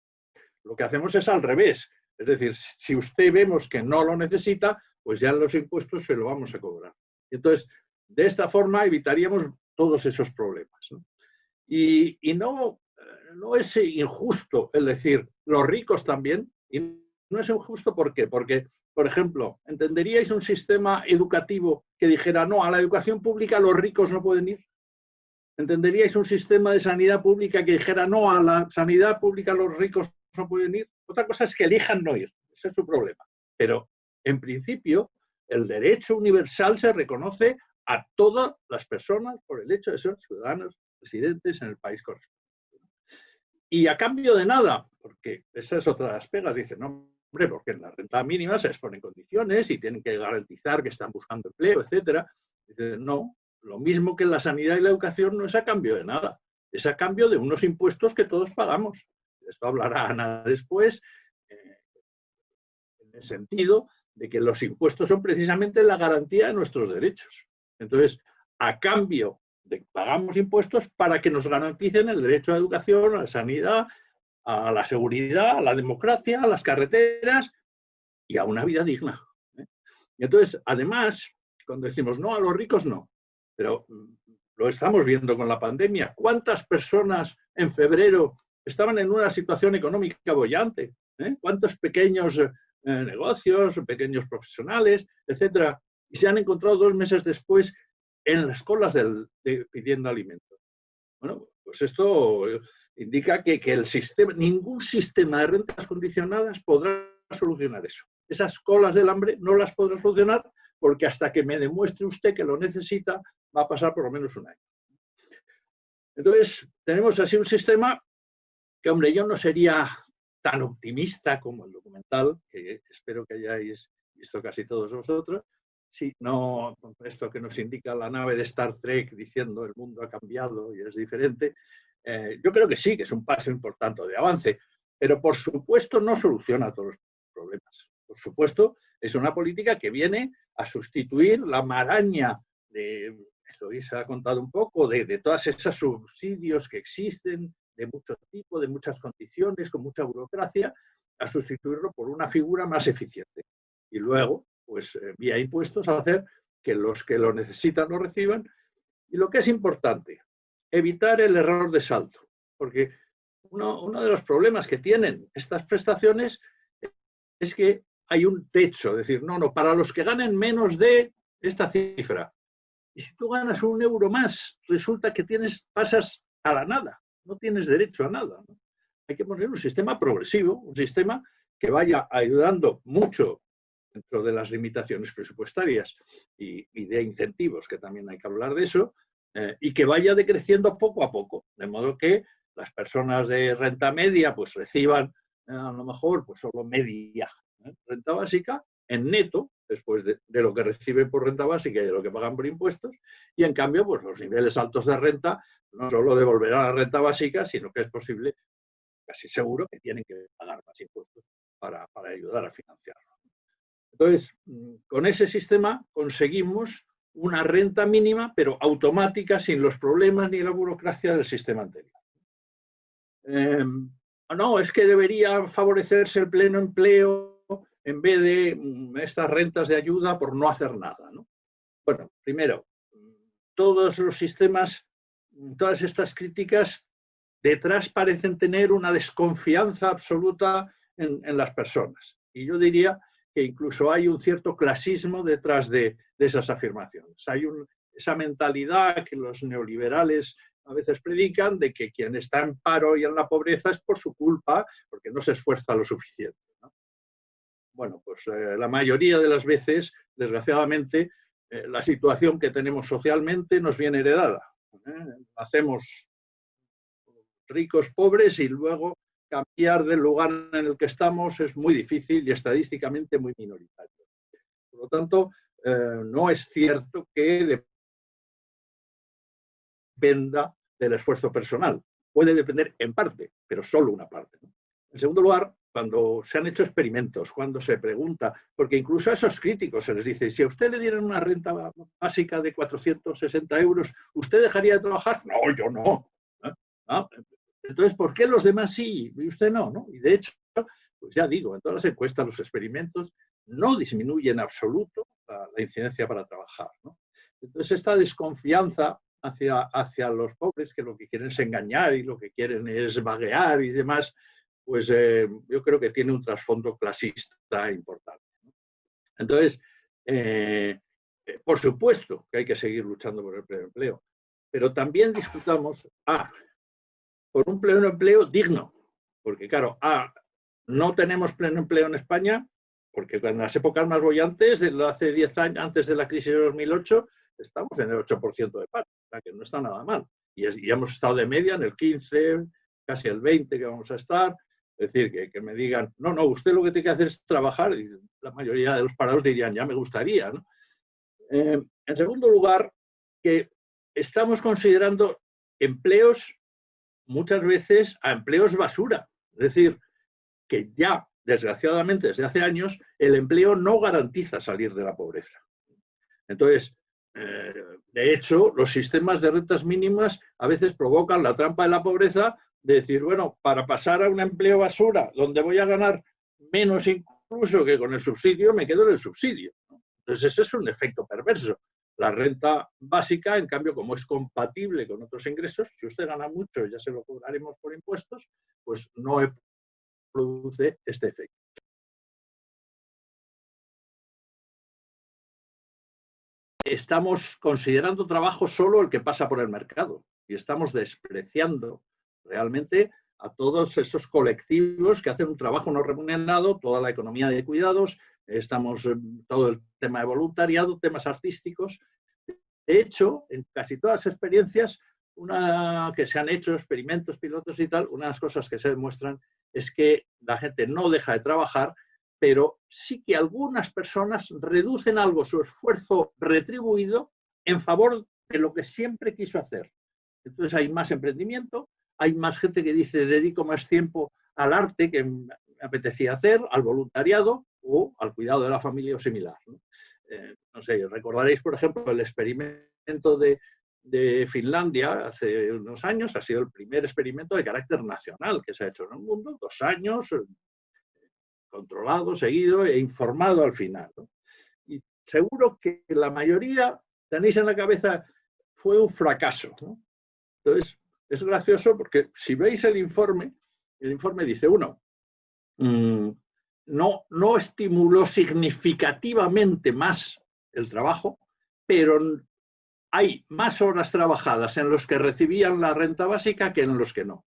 Speaker 3: lo que hacemos es al revés. Es decir, si usted vemos que no lo necesita, pues ya los impuestos se lo vamos a cobrar. Entonces, de esta forma evitaríamos todos esos problemas. Y, no, no es injusto el decir, los ricos también, y no es injusto ¿por qué? Porque por ejemplo, ¿entenderíais un sistema educativo que dijera, no, a la educación pública los ricos no pueden ir? ¿Entenderíais un sistema de sanidad pública que dijera, no, a la sanidad pública los ricos no pueden ir? Otra cosa es que elijan no ir, ese es su problema. Pero, en principio, el derecho universal se reconoce a todas las personas por el hecho de ser ciudadanos residentes en el país correspondiente. Y a cambio de nada, porque esa es otra de las pegas, dice, no, Hombre, porque en la renta mínima se exponen condiciones y tienen que garantizar que están buscando empleo, etcétera. no, lo mismo que la sanidad y la educación no es a cambio de nada, es a cambio de unos impuestos que todos pagamos. Esto hablará Ana después, eh, en el sentido de que los impuestos son precisamente la garantía de nuestros derechos. Entonces, a cambio de que pagamos impuestos para que nos garanticen el derecho a la educación, a la sanidad, a la seguridad, a la democracia, a las carreteras y a una vida digna. ¿eh? Y entonces, además, cuando decimos no a los ricos, no, pero mm, lo estamos viendo con la pandemia. ¿Cuántas personas en febrero estaban en una situación económica bollante? ¿Eh? ¿Cuántos pequeños eh, negocios, pequeños profesionales, etcétera, y se han encontrado dos meses después en las colas del, pidiendo alimentos? Bueno, pues esto indica que, el sistema, ningún sistema de rentas condicionadas podrá solucionar eso. Esas colas del hambre no las podrá solucionar porque hasta que me demuestre usted que lo necesita va a pasar por lo menos un año. Entonces, tenemos así un sistema que, hombre, yo no sería tan optimista como el documental, que espero que hayáis visto casi todos vosotros, si no esto que nos indica la nave de Star Trek diciendo el mundo ha cambiado y es diferente, eh, yo creo que sí, que es un paso importante de avance, pero por supuesto no soluciona todos los problemas. Por supuesto, es una política que viene a sustituir la maraña de, eso ha contado un poco, de, de todas esas subsidios que existen, de mucho tipo, de muchas condiciones, con mucha burocracia, a sustituirlo por una figura más eficiente. Y luego, pues eh, vía impuestos, hacer que los que lo necesitan lo reciban. Y lo que es importante, evitar el error de salto, porque uno, uno de los problemas que tienen estas prestaciones es que hay un techo, es decir, no, no, para los que ganen menos de esta cifra. Y si tú ganas un euro más, resulta que tienes, pasas a la nada no tienes derecho a nada. Hay que poner un sistema progresivo, un sistema que vaya ayudando mucho dentro de las limitaciones presupuestarias y, de incentivos, que también hay que hablar de eso, eh, y que vaya decreciendo poco a poco, de modo que las personas de renta media pues reciban eh, a lo mejor pues solo media renta básica en neto, después de, lo que reciben por renta básica y de lo que pagan por impuestos, y en cambio pues los niveles altos de renta no solo devolverá la renta básica, sino que es posible, casi seguro, que tienen que pagar más impuestos para, ayudar a financiarlo. Entonces, mm, con ese sistema conseguimos una renta mínima, pero automática, sin los problemas ni la burocracia del sistema anterior. Em, no, es que debería favorecerse el pleno empleo en vez de mm, estas rentas de ayuda por no hacer nada. Bueno, primero, todos los sistemas todas estas críticas detrás parecen tener una desconfianza absoluta en, las personas. Y yo diría que incluso hay un cierto clasismo detrás de, esas afirmaciones. Hay esa mentalidad que los neoliberales a veces predican de que quien está en paro y en la pobreza es por su culpa, porque no se esfuerza lo suficiente. Bueno, pues eh, la mayoría de las veces, desgraciadamente, eh, la situación que tenemos socialmente nos viene heredada. ¿eh? Hacemos ricos, pobres y luego cambiar del lugar en el que estamos es muy difícil y estadísticamente muy minoritario. Por lo tanto, no es cierto que dependa del esfuerzo personal. Puede depender en parte, pero solo una parte. En segundo lugar, cuando se han hecho experimentos, cuando se pregunta, porque incluso a esos críticos se les dice, si a usted le dieran una renta básica de 460 euros, ¿usted dejaría de trabajar? No, yo no. ¿Ah? Entonces, ¿por qué los demás sí y usted no, no? Y de hecho, pues ya digo, en todas las encuestas, los experimentos no disminuyen en absoluto la, incidencia para trabajar. Entonces, esta desconfianza hacia, hacia los pobres, que lo que quieren es engañar y lo que quieren es vaguear y demás, pues eh, yo creo que tiene un trasfondo clasista importante. Entonces, eh, eh, por supuesto que hay que seguir luchando por el pleno empleo, pero también discutamos, ah, por un pleno empleo digno, porque claro, ah, no tenemos pleno empleo en España, porque en las épocas más bollantes, hace 10 años, antes de la crisis de 2008, estamos en el 8% de paro, o sea que no está nada mal. Y, y, hemos estado de media en el 15, casi el 20 que vamos a estar, es decir, que, me digan, no, no, usted lo que tiene que hacer es trabajar, y la mayoría de los parados dirían, ya me gustaría. Eh, en segundo lugar, que estamos considerando empleos muchas veces a empleos basura. Es decir, que ya, desgraciadamente, desde hace años, el empleo no garantiza salir de la pobreza. Entonces, eh, de hecho, los sistemas de rentas mínimas a veces provocan la trampa de la pobreza de decir, bueno, para pasar a un empleo basura, donde voy a ganar menos incluso que con el subsidio, me quedo en el subsidio. Entonces, ese es un efecto perverso. La renta básica, en cambio, como es compatible con otros ingresos, si usted gana mucho, ya se lo cobraremos por impuestos, pues no produce este efecto. Estamos considerando trabajo solo el que pasa por el mercado y estamos despreciando realmente a todos esos colectivos que hacen un trabajo no remunerado, toda la economía de cuidados, estamos en todo el tema de voluntariado, temas artísticos. De hecho, en casi todas las experiencias una que se han hecho experimentos pilotos y tal, unas cosas que se demuestran es que la gente no deja de trabajar, pero sí que algunas personas reducen algo su esfuerzo retribuido en favor de lo que siempre quiso hacer. Entonces hay más emprendimiento, hay más gente que dice dedico más tiempo al arte que me apetecía hacer, al voluntariado o al cuidado de la familia o similar. ¿no? Eh, no sé, recordaréis, por ejemplo, el experimento de, de Finlandia hace unos años ha sido el primer experimento de carácter nacional que se ha hecho en el mundo, dos años, eh, controlado, seguido e informado al final. Y seguro que la mayoría tenéis en la cabeza fue un fracaso. Entonces, es gracioso porque si veis el informe, el informe dice, uno, mm, no, no estimuló significativamente más el trabajo, pero hay más horas trabajadas en los que recibían la renta básica que en los que no.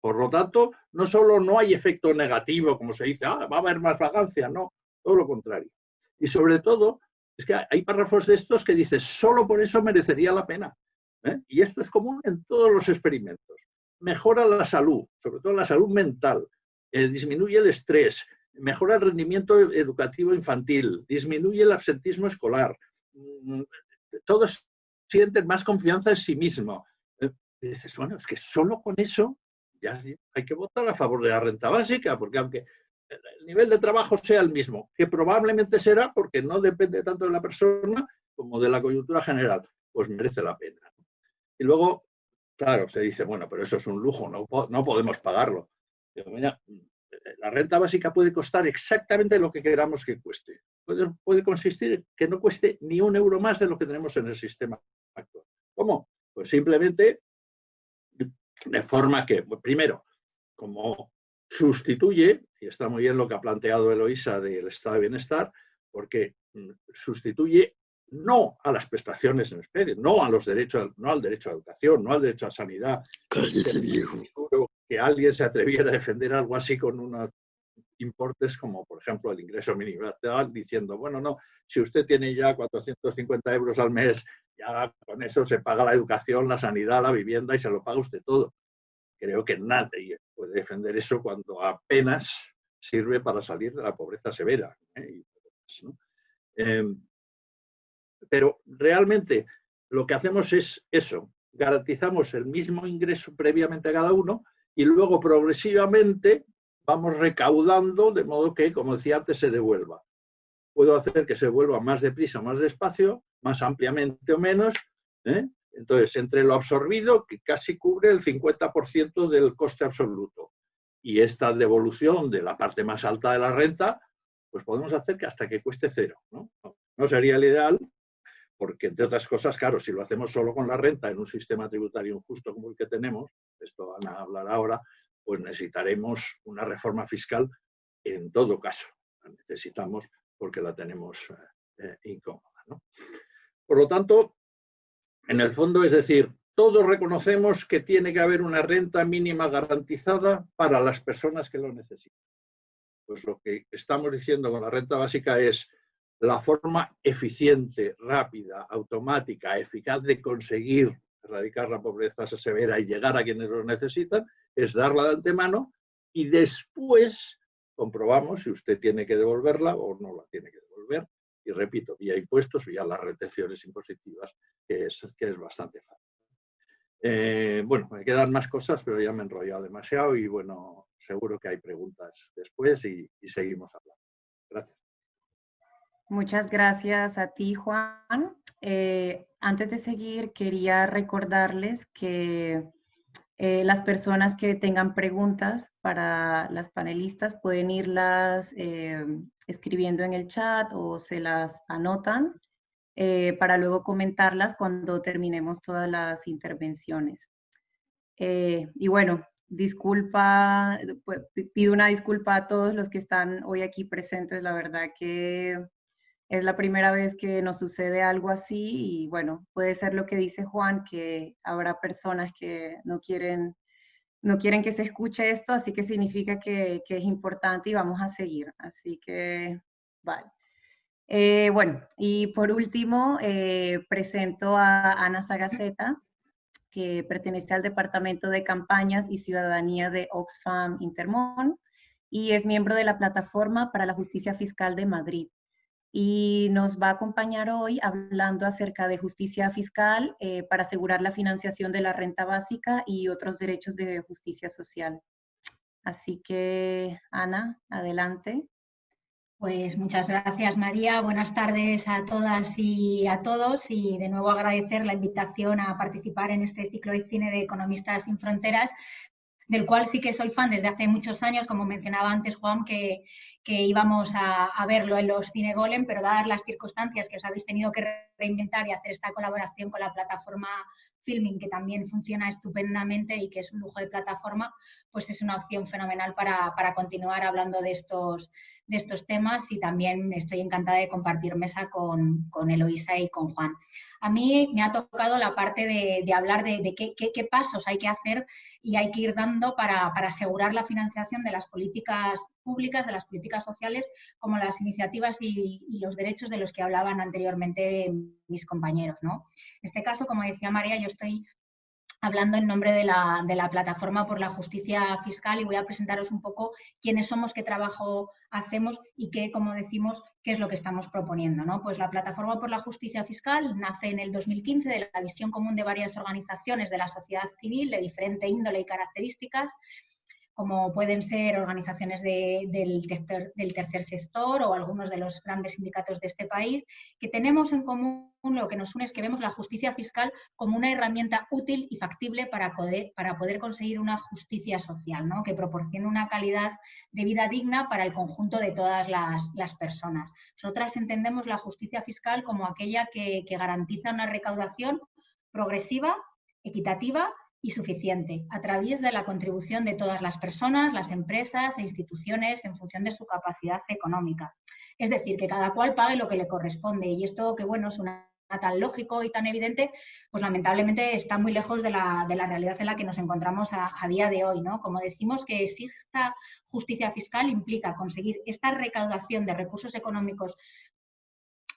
Speaker 3: Por lo tanto, no solo no hay efecto negativo, como se dice, ah, va a haber más vagancia, no, todo lo contrario. Y sobre todo, es que hay párrafos de estos que dices, solo por eso merecería la pena. ¿Eh? Y esto es común en todos los experimentos. Mejora la salud, sobre todo la salud mental, eh, disminuye el estrés, mejora el rendimiento educativo infantil, disminuye el absentismo escolar. Mm, todos sienten más confianza en sí mismo. Eh, y dices, bueno, es que solo con eso ya hay que votar a favor de la renta básica, porque aunque el nivel de trabajo sea el mismo, que probablemente será porque no depende tanto de la persona como de la coyuntura general, pues merece la pena. Y luego, claro, se dice, bueno, pero eso es un lujo, no, no podemos pagarlo. la renta básica puede costar exactamente lo que queramos que cueste. Puede, consistir en que no cueste ni un euro más de lo que tenemos en el sistema ¿Cómo? Pues simplemente de forma que, primero, como sustituye, y está muy bien lo que ha planteado Eloisa del estado de bienestar, porque mm, sustituye no a las prestaciones en especie, no, a los derechos, no al derecho a educación, no al derecho a sanidad. Que alguien se atreviera a defender algo así con unos importes como, por ejemplo, el ingreso mínimo diciendo, bueno, no, si usted tiene ya 450 euros al mes ya con eso se paga la educación, la sanidad, la vivienda y se lo paga usted todo. Creo que nadie puede defender eso cuando apenas sirve para salir de la pobreza severa. ¿eh? Em, pero realmente lo que hacemos es eso, garantizamos el mismo ingreso previamente a cada uno y luego progresivamente vamos recaudando de modo que, como decía antes, se devuelva. Puedo hacer que se devuelva más deprisa más despacio, más ampliamente o menos. ¿eh? Entonces, entre lo absorbido, que casi cubre el 50% del coste absoluto, y esta devolución de la parte más alta de la renta, pues podemos hacer que hasta que cueste cero. ¿no? no sería el ideal, porque entre otras cosas, claro, si lo hacemos solo con la renta en un sistema tributario injusto como el que tenemos, esto van a hablar ahora, pues necesitaremos una reforma fiscal en todo caso. La necesitamos porque la tenemos eh, eh, incómoda. Por lo tanto, en el fondo, es decir, todos reconocemos que tiene que haber una renta mínima garantizada para las personas que lo necesitan. Pues lo que estamos diciendo con la renta básica es la forma eficiente, rápida, automática, eficaz de conseguir erradicar la pobreza severa y llegar a quienes lo necesitan, es darla de antemano y después comprobamos si usted tiene que devolverla o no la tiene que devolver y repito, vía impuestos, vía las retenciones impositivas, que es, que es bastante fácil. Eh, bueno, me quedan más cosas, pero ya me he enrollado demasiado y bueno, seguro que hay preguntas después y, seguimos hablando.
Speaker 1: Muchas gracias a ti, Juan. Eh, antes de seguir, quería recordarles que eh, las personas que tengan preguntas para las panelistas pueden irlas eh, escribiendo en el chat o se las anotan para luego comentarlas cuando terminemos todas las intervenciones. y bueno, disculpa, pues, pido una disculpa a todos los que están hoy aquí presentes. La verdad que es la primera vez que nos sucede algo así y bueno, puede ser lo que dice Juan, que habrá personas que no quieren, no quieren que se escuche esto, así que significa que, es importante y vamos a seguir. Así que, vale. Eh, bueno, y por último, eh, presento a Ana Sagaceta, que pertenece al Departamento de Campañas y Ciudadanía de Oxfam Intermón y es miembro de la Plataforma para la Justicia Fiscal de Madrid. Y nos va a acompañar hoy hablando acerca de justicia fiscal eh, para asegurar la financiación de la renta básica y otros derechos de justicia social. Así que, Ana, adelante.
Speaker 4: Pues muchas gracias María, buenas tardes a todas y a todos y de nuevo agradecer la invitación a participar en este ciclo de cine de Economistas sin Fronteras, del cual sí que soy fan desde hace muchos años, como mencionaba antes Juan, que, íbamos a, a, verlo en los Cine Golem, pero dadas las circunstancias que os habéis tenido que reinventar y hacer esta colaboración con la plataforma Filming, que también funciona estupendamente y que es un lujo de plataforma, pues es una opción fenomenal para, continuar hablando de estos, de estos temas y también estoy encantada de compartir mesa con, con Eloisa y con Juan. A mí me ha tocado la parte de, hablar de, qué, pasos hay que hacer y hay que ir dando para, asegurar la financiación de las políticas públicas, de las políticas sociales, como las iniciativas y, y los derechos de los que hablaban anteriormente mis compañeros. ¿no? En este caso, como decía María, yo estoy hablando en nombre de la, Plataforma por la Justicia Fiscal y voy a presentaros un poco quiénes somos, qué trabajo hacemos y qué, como decimos, qué es lo que estamos proponiendo. ¿no? Pues la Plataforma por la Justicia Fiscal nace en el 2015 de la visión común de varias organizaciones de la sociedad civil de diferente índole y características como pueden ser organizaciones del, tercer, sector o algunos de los grandes sindicatos de este país, que tenemos en común lo que nos une es que vemos la justicia fiscal como una herramienta útil y factible para poder, conseguir una justicia social, que proporcione una calidad de vida digna para el conjunto de todas las, personas. Nosotras entendemos la justicia fiscal como aquella que garantiza una recaudación progresiva, equitativa y suficiente a través de la contribución de todas las personas, las empresas e instituciones en función de su capacidad económica. Es decir, que cada cual pague lo que le corresponde y esto que bueno suena tan lógico y tan evidente, pues lamentablemente está muy lejos de la, realidad en la que nos encontramos a, a, día de hoy. ¿no? Como decimos que exista justicia fiscal implica conseguir esta recaudación de recursos económicos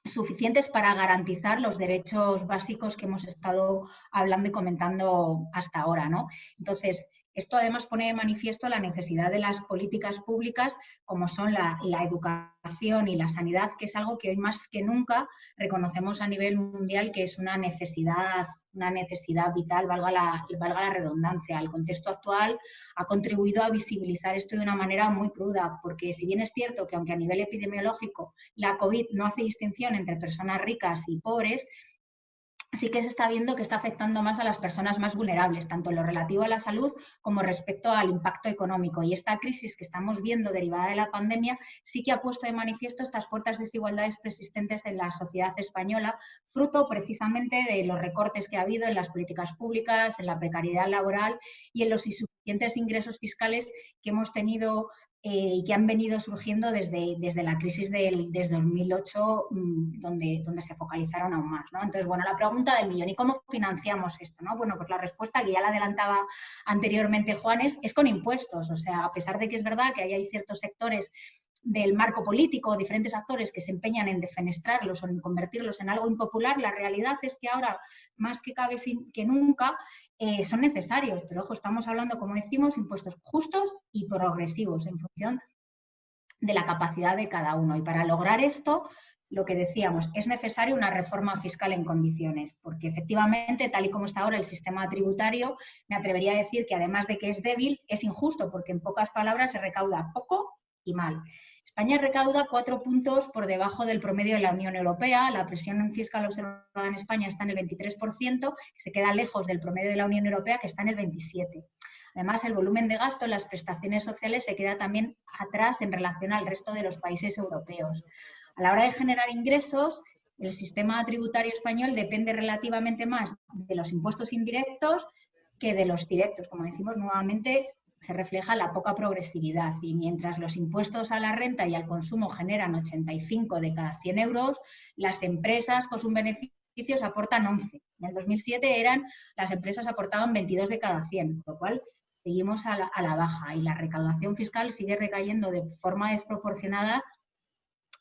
Speaker 4: suficientes para garantizar los derechos básicos que hemos estado hablando y comentando hasta ahora. ¿no? Entonces, esto además pone de manifiesto la necesidad de las políticas públicas como son la, educación y la sanidad, que es algo que hoy más que nunca reconocemos a nivel mundial que es una necesidad, una necesidad vital, valga la, valga la redundancia. El contexto actual ha contribuido a visibilizar esto de una manera muy cruda, porque si bien es cierto que aunque a nivel epidemiológico la COVID no hace distinción entre personas ricas y pobres, sí que se está viendo que está afectando más a las personas más vulnerables, tanto en lo relativo a la salud como respecto al impacto económico. Y esta crisis que estamos viendo derivada de la pandemia sí que ha puesto de manifiesto estas fuertes desigualdades persistentes en la sociedad española, fruto precisamente de los recortes que ha habido en las políticas públicas, en la precariedad laboral y en los ingresos fiscales que hemos tenido eh, y que han venido surgiendo desde, desde la crisis del desde 2008, mm, donde, donde se focalizaron aún más. ¿no? Entonces, bueno, la pregunta del millón, ¿y cómo financiamos esto? No? Bueno, pues la respuesta que ya la adelantaba anteriormente Juanes es con impuestos. O sea, a pesar de que es verdad que hay ciertos sectores del marco político, diferentes actores que se empeñan en defenestrarlos o en convertirlos en algo impopular, la realidad es que ahora, más que cabe que nunca, eh, son necesarios. Pero ojo, estamos hablando, como decimos, impuestos justos y progresivos en función de la capacidad de cada uno. Y para lograr esto, lo que decíamos, es necesaria una reforma fiscal en condiciones, porque efectivamente, tal y como está ahora el sistema tributario, me atrevería a decir que además de que es débil, es injusto, porque en pocas palabras se recauda poco y mal. España recauda cuatro puntos por debajo del promedio de la Unión Europea. La presión fiscal observada en España está en el 23%, que se queda lejos del promedio de la Unión Europea, que está en el 27%. Además, el volumen de gasto en las prestaciones sociales se queda también atrás en relación al resto de los países europeos. A la hora de generar ingresos, el sistema tributario español depende relativamente más de los impuestos indirectos que de los directos. Como decimos nuevamente, se refleja la poca progresividad y mientras los impuestos a la renta y al consumo generan 85 de cada 100 euros, las empresas con sus beneficios aportan 11. En el 2007 eran, las empresas aportaban 22 de cada 100, con lo cual seguimos a la, baja y la recaudación fiscal sigue recayendo de forma desproporcionada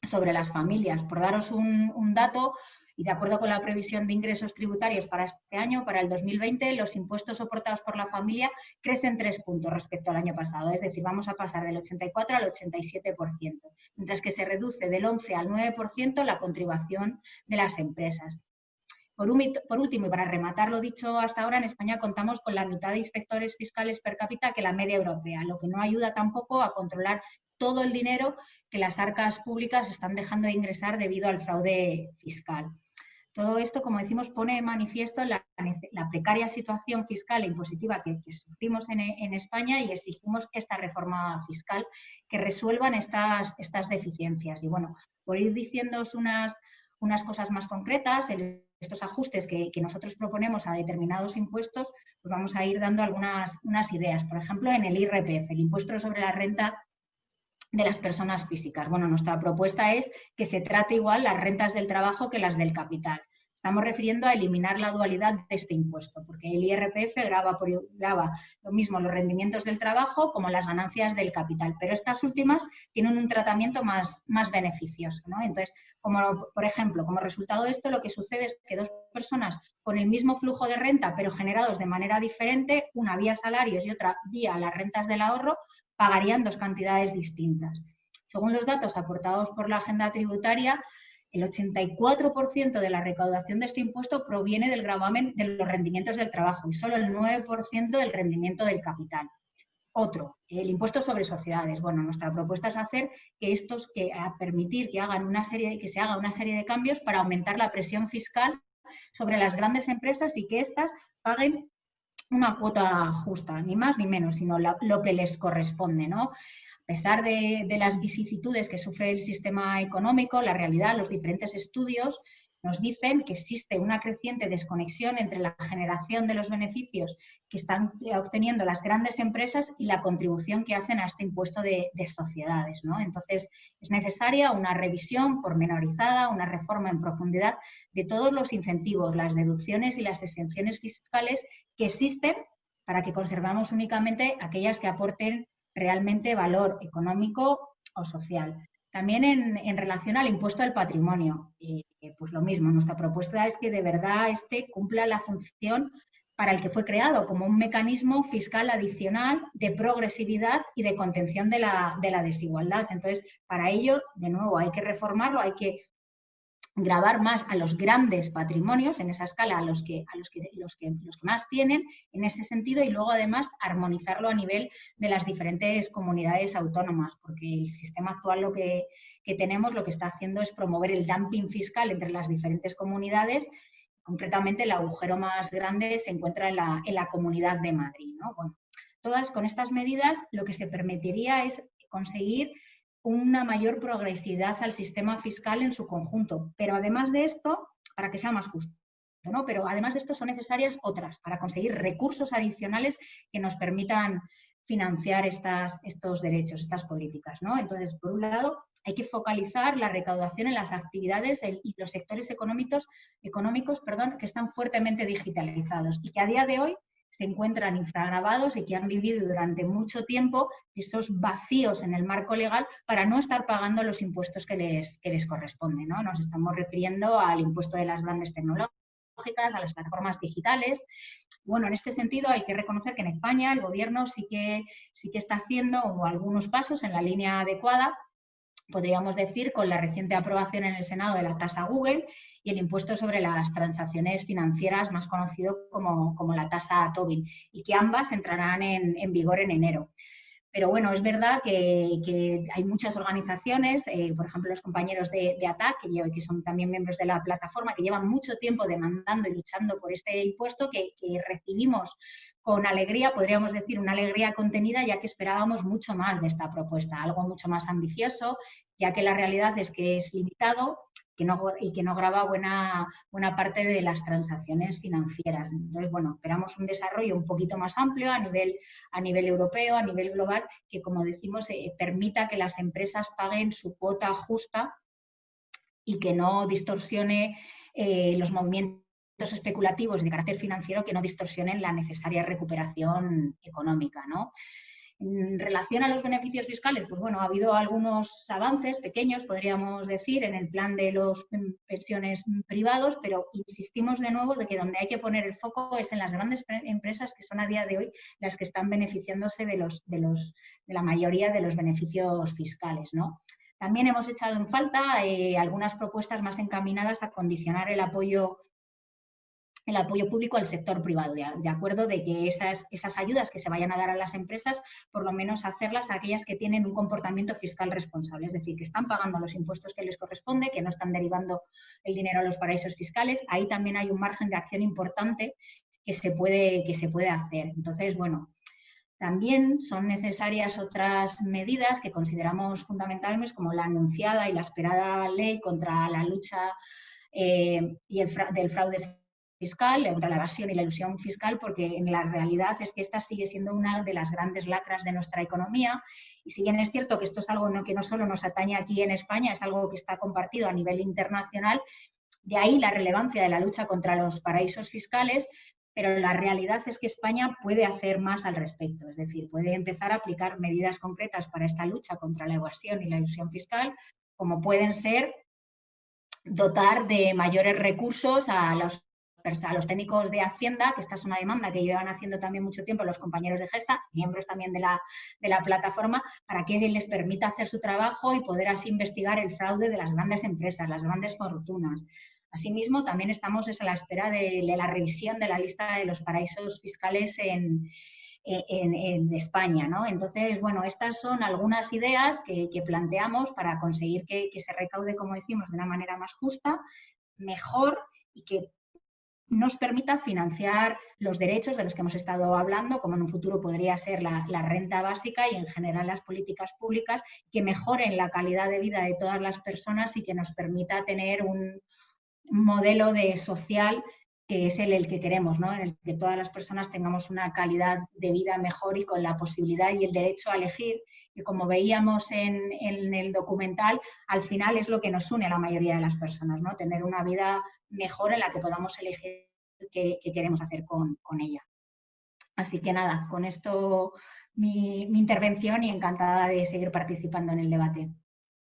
Speaker 4: sobre las familias. Por daros un dato, Y de acuerdo con la previsión de ingresos tributarios para este año, para el 2020, los impuestos soportados por la familia crecen tres puntos respecto al año pasado, es decir, vamos a pasar del 84 al 87%, mientras que se reduce del 11 al 9% la contribución de las empresas. Por, último, y para rematar lo dicho hasta ahora, en España contamos con la mitad de inspectores fiscales per cápita que la media europea, lo que no ayuda tampoco a controlar todo el dinero que las arcas públicas están dejando de ingresar debido al fraude fiscal. Todo esto, como decimos, pone de manifiesto la, precaria situación fiscal e impositiva que, sufrimos en, España y exigimos esta reforma fiscal que resuelvan estas, deficiencias. Y bueno, por ir diciéndoos unas, cosas más concretas, estos ajustes que, nosotros proponemos a determinados impuestos, pues vamos a ir dando algunas unas ideas. Por ejemplo, en el IRPF, el impuesto sobre la renta de las personas físicas. Bueno, nuestra propuesta es que se trate igual las rentas del trabajo que las del capital. Estamos refiriendo a eliminar la dualidad de este impuesto, porque el IRPF graba, por, lo mismo los rendimientos del trabajo como las ganancias del capital, pero estas últimas tienen un tratamiento más, más beneficioso. Entonces, como, por ejemplo, como resultado de esto, lo que sucede es que dos personas con el mismo flujo de renta, pero generados de manera diferente, una vía salarios y otra vía las rentas del ahorro, pagarían dos cantidades distintas. Según los datos aportados por la agenda tributaria, el 84% de la recaudación de este impuesto proviene del gravamen de los rendimientos del trabajo y solo el 9% del rendimiento del capital. Otro, el impuesto sobre sociedades. Bueno, nuestra propuesta es hacer que estos, que permitir que hagan una serie, que se haga una serie de cambios para aumentar la presión fiscal sobre las grandes empresas y que éstas paguen una cuota justa, ni más ni menos, sino lo que les corresponde, ¿no? A pesar de, las vicisitudes que sufre el sistema económico, la realidad, los diferentes estudios nos dicen que existe una creciente desconexión entre la generación de los beneficios que están obteniendo las grandes empresas y la contribución que hacen a este impuesto de, sociedades. Entonces, es necesaria una revisión pormenorizada, una reforma en profundidad de todos los incentivos, las deducciones y las exenciones fiscales que existen para que conservamos únicamente aquellas que aporten realmente valor económico o social. También en, relación al impuesto al patrimonio, pues lo mismo, nuestra propuesta es que de verdad este cumpla la función para el que fue creado, como un mecanismo fiscal adicional de progresividad y de contención de la, de la desigualdad. Entonces, para ello, de nuevo, hay que reformarlo, hay que grabar más a los grandes patrimonios, en esa escala a los que, a los que, los que, los que más tienen, en ese sentido, y luego además armonizarlo a nivel de las diferentes comunidades autónomas, porque el sistema actual lo que, tenemos lo que está haciendo es promover el dumping fiscal entre las diferentes comunidades concretamente el agujero más grande se encuentra en la, en la Comunidad de Madrid. Bueno, todas con estas medidas lo que se permitiría es conseguir una mayor progresividad al sistema fiscal en su conjunto. Pero además de esto, para que sea más justo, ¿no? Pero además de esto son necesarias otras para conseguir recursos adicionales que nos permitan financiar estas, estos derechos, estas políticas. ¿no? Entonces, por un lado, hay que focalizar la recaudación en las actividades y los sectores económicos, económicos perdón, que están fuertemente digitalizados y que a día de hoy se encuentran infragrabados y que han vivido durante mucho tiempo esos vacíos en el marco legal para no estar pagando los impuestos que les, que les corresponden. ¿no? Nos estamos refiriendo al impuesto de las grandes tecnológicas, a las plataformas digitales. Bueno, en este sentido hay que reconocer que en España el gobierno sí que, sí que está haciendo algunos pasos en la línea adecuada podríamos decir, con la reciente aprobación en el Senado de la tasa Google y el impuesto sobre las transacciones financieras, más conocido como, la tasa Tobin, y que ambas entrarán en, vigor en enero. Pero bueno, es verdad que, hay muchas organizaciones, eh, por ejemplo los compañeros de, ATAC, que, que, son también miembros de la plataforma, que llevan mucho tiempo demandando y luchando por este impuesto, que, que recibimos con alegría, podríamos decir, una alegría contenida, ya que esperábamos mucho más de esta propuesta, algo mucho más ambicioso, ya que la realidad es que es limitado y que no graba buena, buena parte de las transacciones financieras. Entonces, bueno, esperamos un desarrollo un poquito más amplio a nivel, a nivel europeo, a nivel global, que, como decimos, eh, permita que las empresas paguen su cuota justa y que no distorsione eh, los movimientos especulativos de carácter financiero que no distorsionen la necesaria recuperación económica. ¿no? En relación a los beneficios fiscales, pues bueno, ha habido algunos avances pequeños, podríamos decir, en el plan de los mm, pensiones privados, pero insistimos de nuevo de que donde hay que poner el foco es en las grandes empresas que son a día de hoy las que están beneficiándose de, los, de, los, de la mayoría de los beneficios fiscales, ¿no? También hemos echado en falta eh, algunas propuestas más encaminadas a condicionar el apoyo el apoyo público al sector privado, de, acuerdo de que esas, esas ayudas que se vayan a dar a las empresas, por lo menos hacerlas a aquellas que tienen un comportamiento fiscal responsable, es decir, que están pagando los impuestos que les corresponde, que no están derivando el dinero a los paraísos fiscales. Ahí también hay un margen de acción importante que se puede, que se puede hacer. Entonces, bueno, también son necesarias otras medidas que consideramos fundamentales, como la anunciada y la esperada ley contra la lucha eh, y el del fraude fiscal, contra la evasión y la ilusión fiscal, porque en la realidad es que esta sigue siendo una de las grandes lacras de nuestra economía. Y si bien es cierto que esto es algo que no solo nos atañe aquí en España, es algo que está compartido a nivel internacional, de ahí la relevancia de la lucha contra los paraísos fiscales, pero la realidad es que España puede hacer más al respecto, es decir, puede empezar a aplicar medidas concretas para esta lucha contra la evasión y la ilusión fiscal, como pueden ser dotar de mayores recursos a los a los técnicos de Hacienda, que esta es una demanda que llevan haciendo también mucho tiempo los compañeros de Gesta, miembros también de la, de la plataforma, para que les permita hacer su trabajo y poder así investigar el fraude de las grandes empresas, las grandes fortunas. Asimismo, también estamos a la espera de, la revisión de la lista de los paraísos fiscales en, en, España. ¿no? Entonces, bueno, estas son algunas ideas que, planteamos para conseguir que, que, se recaude, como decimos, de una manera más justa, mejor y que nos permita financiar los derechos de los que hemos estado hablando, como en un futuro podría ser la, renta básica y en general las políticas públicas que mejoren la calidad de vida de todas las personas y que nos permita tener un, modelo de social que es el, el que queremos, ¿no? en el que todas las personas tengamos una calidad de vida mejor y con la posibilidad y el derecho a elegir, que como veíamos en, en, el documental, al final es lo que nos une a la mayoría de las personas, ¿no? tener una vida mejor en la que podamos elegir qué, queremos hacer con, con, ella. Así que nada, con esto mi, mi intervención y encantada de seguir participando en el debate.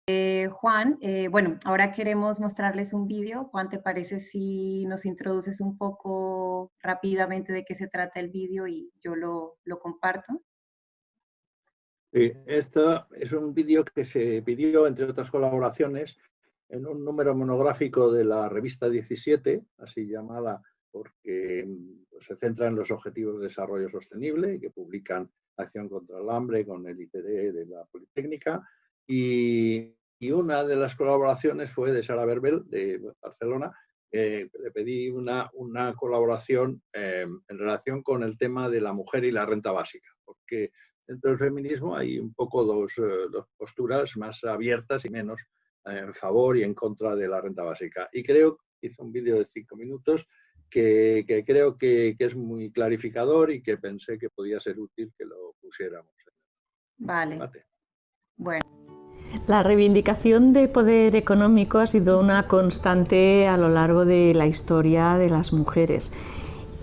Speaker 1: Eh, Juan, eh, bueno, ahora queremos mostrarles un vídeo. Juan, ¿te parece si nos introduces un poco rápidamente de qué se trata el vídeo y yo lo, lo comparto?
Speaker 3: Sí, esto es un vídeo que se pidió, entre otras colaboraciones, en un número monográfico de la revista 17, así llamada porque pues, se centra en los Objetivos de Desarrollo Sostenible y que publican Acción contra el Hambre con el ITD de la Politécnica, y, una de las colaboraciones fue de Sara Berbel, de Barcelona. le pedí una, una colaboración em, en relación con el tema de la mujer y la renta básica, porque dentro del feminismo hay un poco dos, eh, dos posturas más abiertas y menos en favor y en contra de la renta básica. Y creo, hice un vídeo de cinco minutos, que, que creo que, que, es muy clarificador y que pensé que podía ser útil que lo pusiéramos.
Speaker 1: Vale. Bueno.
Speaker 5: La reivindicación de poder económico ha sido una constante a lo largo de la historia de las mujeres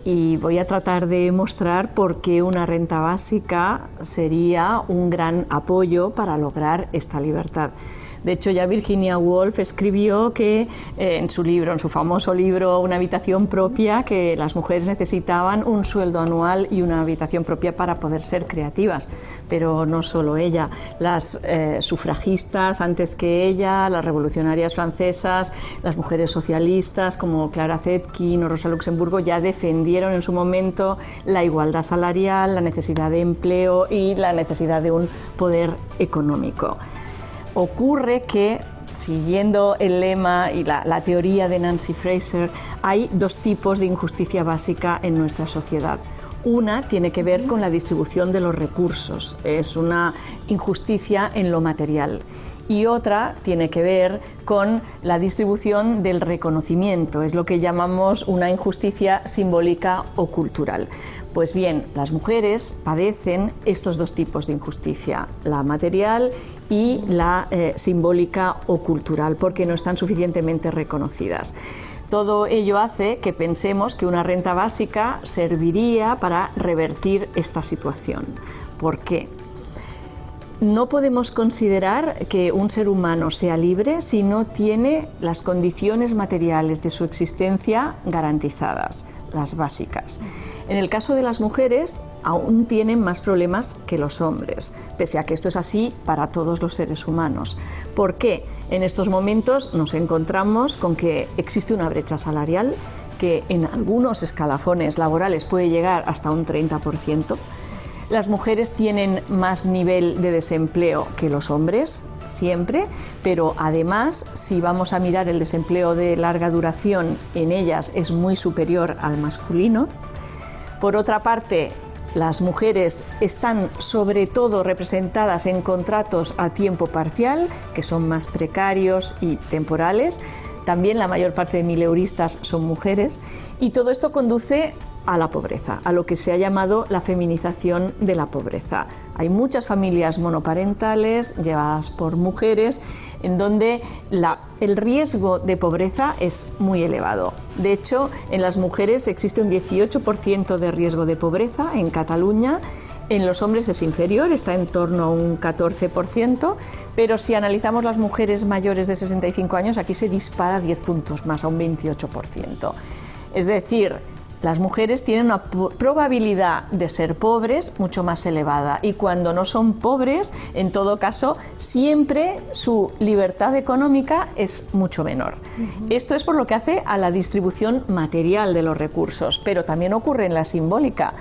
Speaker 5: y voy a tratar de mostrar por qué una renta básica sería un gran apoyo para lograr esta libertad. De hecho, ya Virginia Woolf escribió que eh, en su libro, en su famoso libro Una habitación propia, que las mujeres necesitaban un sueldo anual y una habitación propia para poder ser creativas. Pero no solo ella, las eh, sufragistas antes que ella, las revolucionarias francesas, las mujeres socialistas como Clara Zetkin o Rosa Luxemburgo ya defendieron en su momento la igualdad salarial, la necesidad de empleo y la necesidad de un poder económico. Ocurre que siguiendo el lema y la, teoría de Nancy Fraser, hay dos tipos de injusticia básica en nuestra sociedad. Una tiene que ver con la distribución de los recursos, es una injusticia en lo material. Y otra tiene que ver con la distribución del reconocimiento, es lo que llamamos una injusticia simbólica o cultural. Pues bien, las mujeres padecen estos dos tipos de injusticia, la material la eh, simbólica o cultural, porque no están suficientemente reconocidas. Todo ello hace que pensemos que una renta básica serviría para revertir esta situación. ¿Por qué? no podemos considerar que un ser humano sea libre si no tiene las condiciones materiales de su existencia garantizadas, las básicas. En el caso de las mujeres, aún tienen más problemas que los hombres, pese a que esto es así para todos los seres humanos. ¿Por qué? En estos momentos nos encontramos con que existe una brecha salarial que en algunos escalafones laborales puede llegar hasta un 30%. Las mujeres tienen más nivel de desempleo que los hombres, siempre, pero además, si vamos a mirar el desempleo de larga duración, en ellas es muy superior al masculino. Por otra parte, las mujeres están sobre todo representadas en contratos a tiempo parcial, que son más precarios y temporales. También la mayor parte de mileuristas son mujeres y todo esto conduce a la pobreza, a lo que se ha llamado la feminización de la pobreza. Hay muchas familias monoparentales llevadas por mujeres en donde el riesgo de pobreza es muy elevado. De hecho, en las mujeres existe un 18% de riesgo de pobreza en Cataluña en los hombres es inferior, está en torno a un 14%, pero si analizamos las mujeres mayores de 65 años, aquí se dispara 10 puntos más, a un 28%. Es decir, las mujeres tienen una probabilidad de ser pobres mucho más elevada y cuando no son pobres, en todo caso, siempre su libertad económica es mucho menor. Esto es por lo que hace a la distribución material de los recursos, pero también ocurre en la simbólica.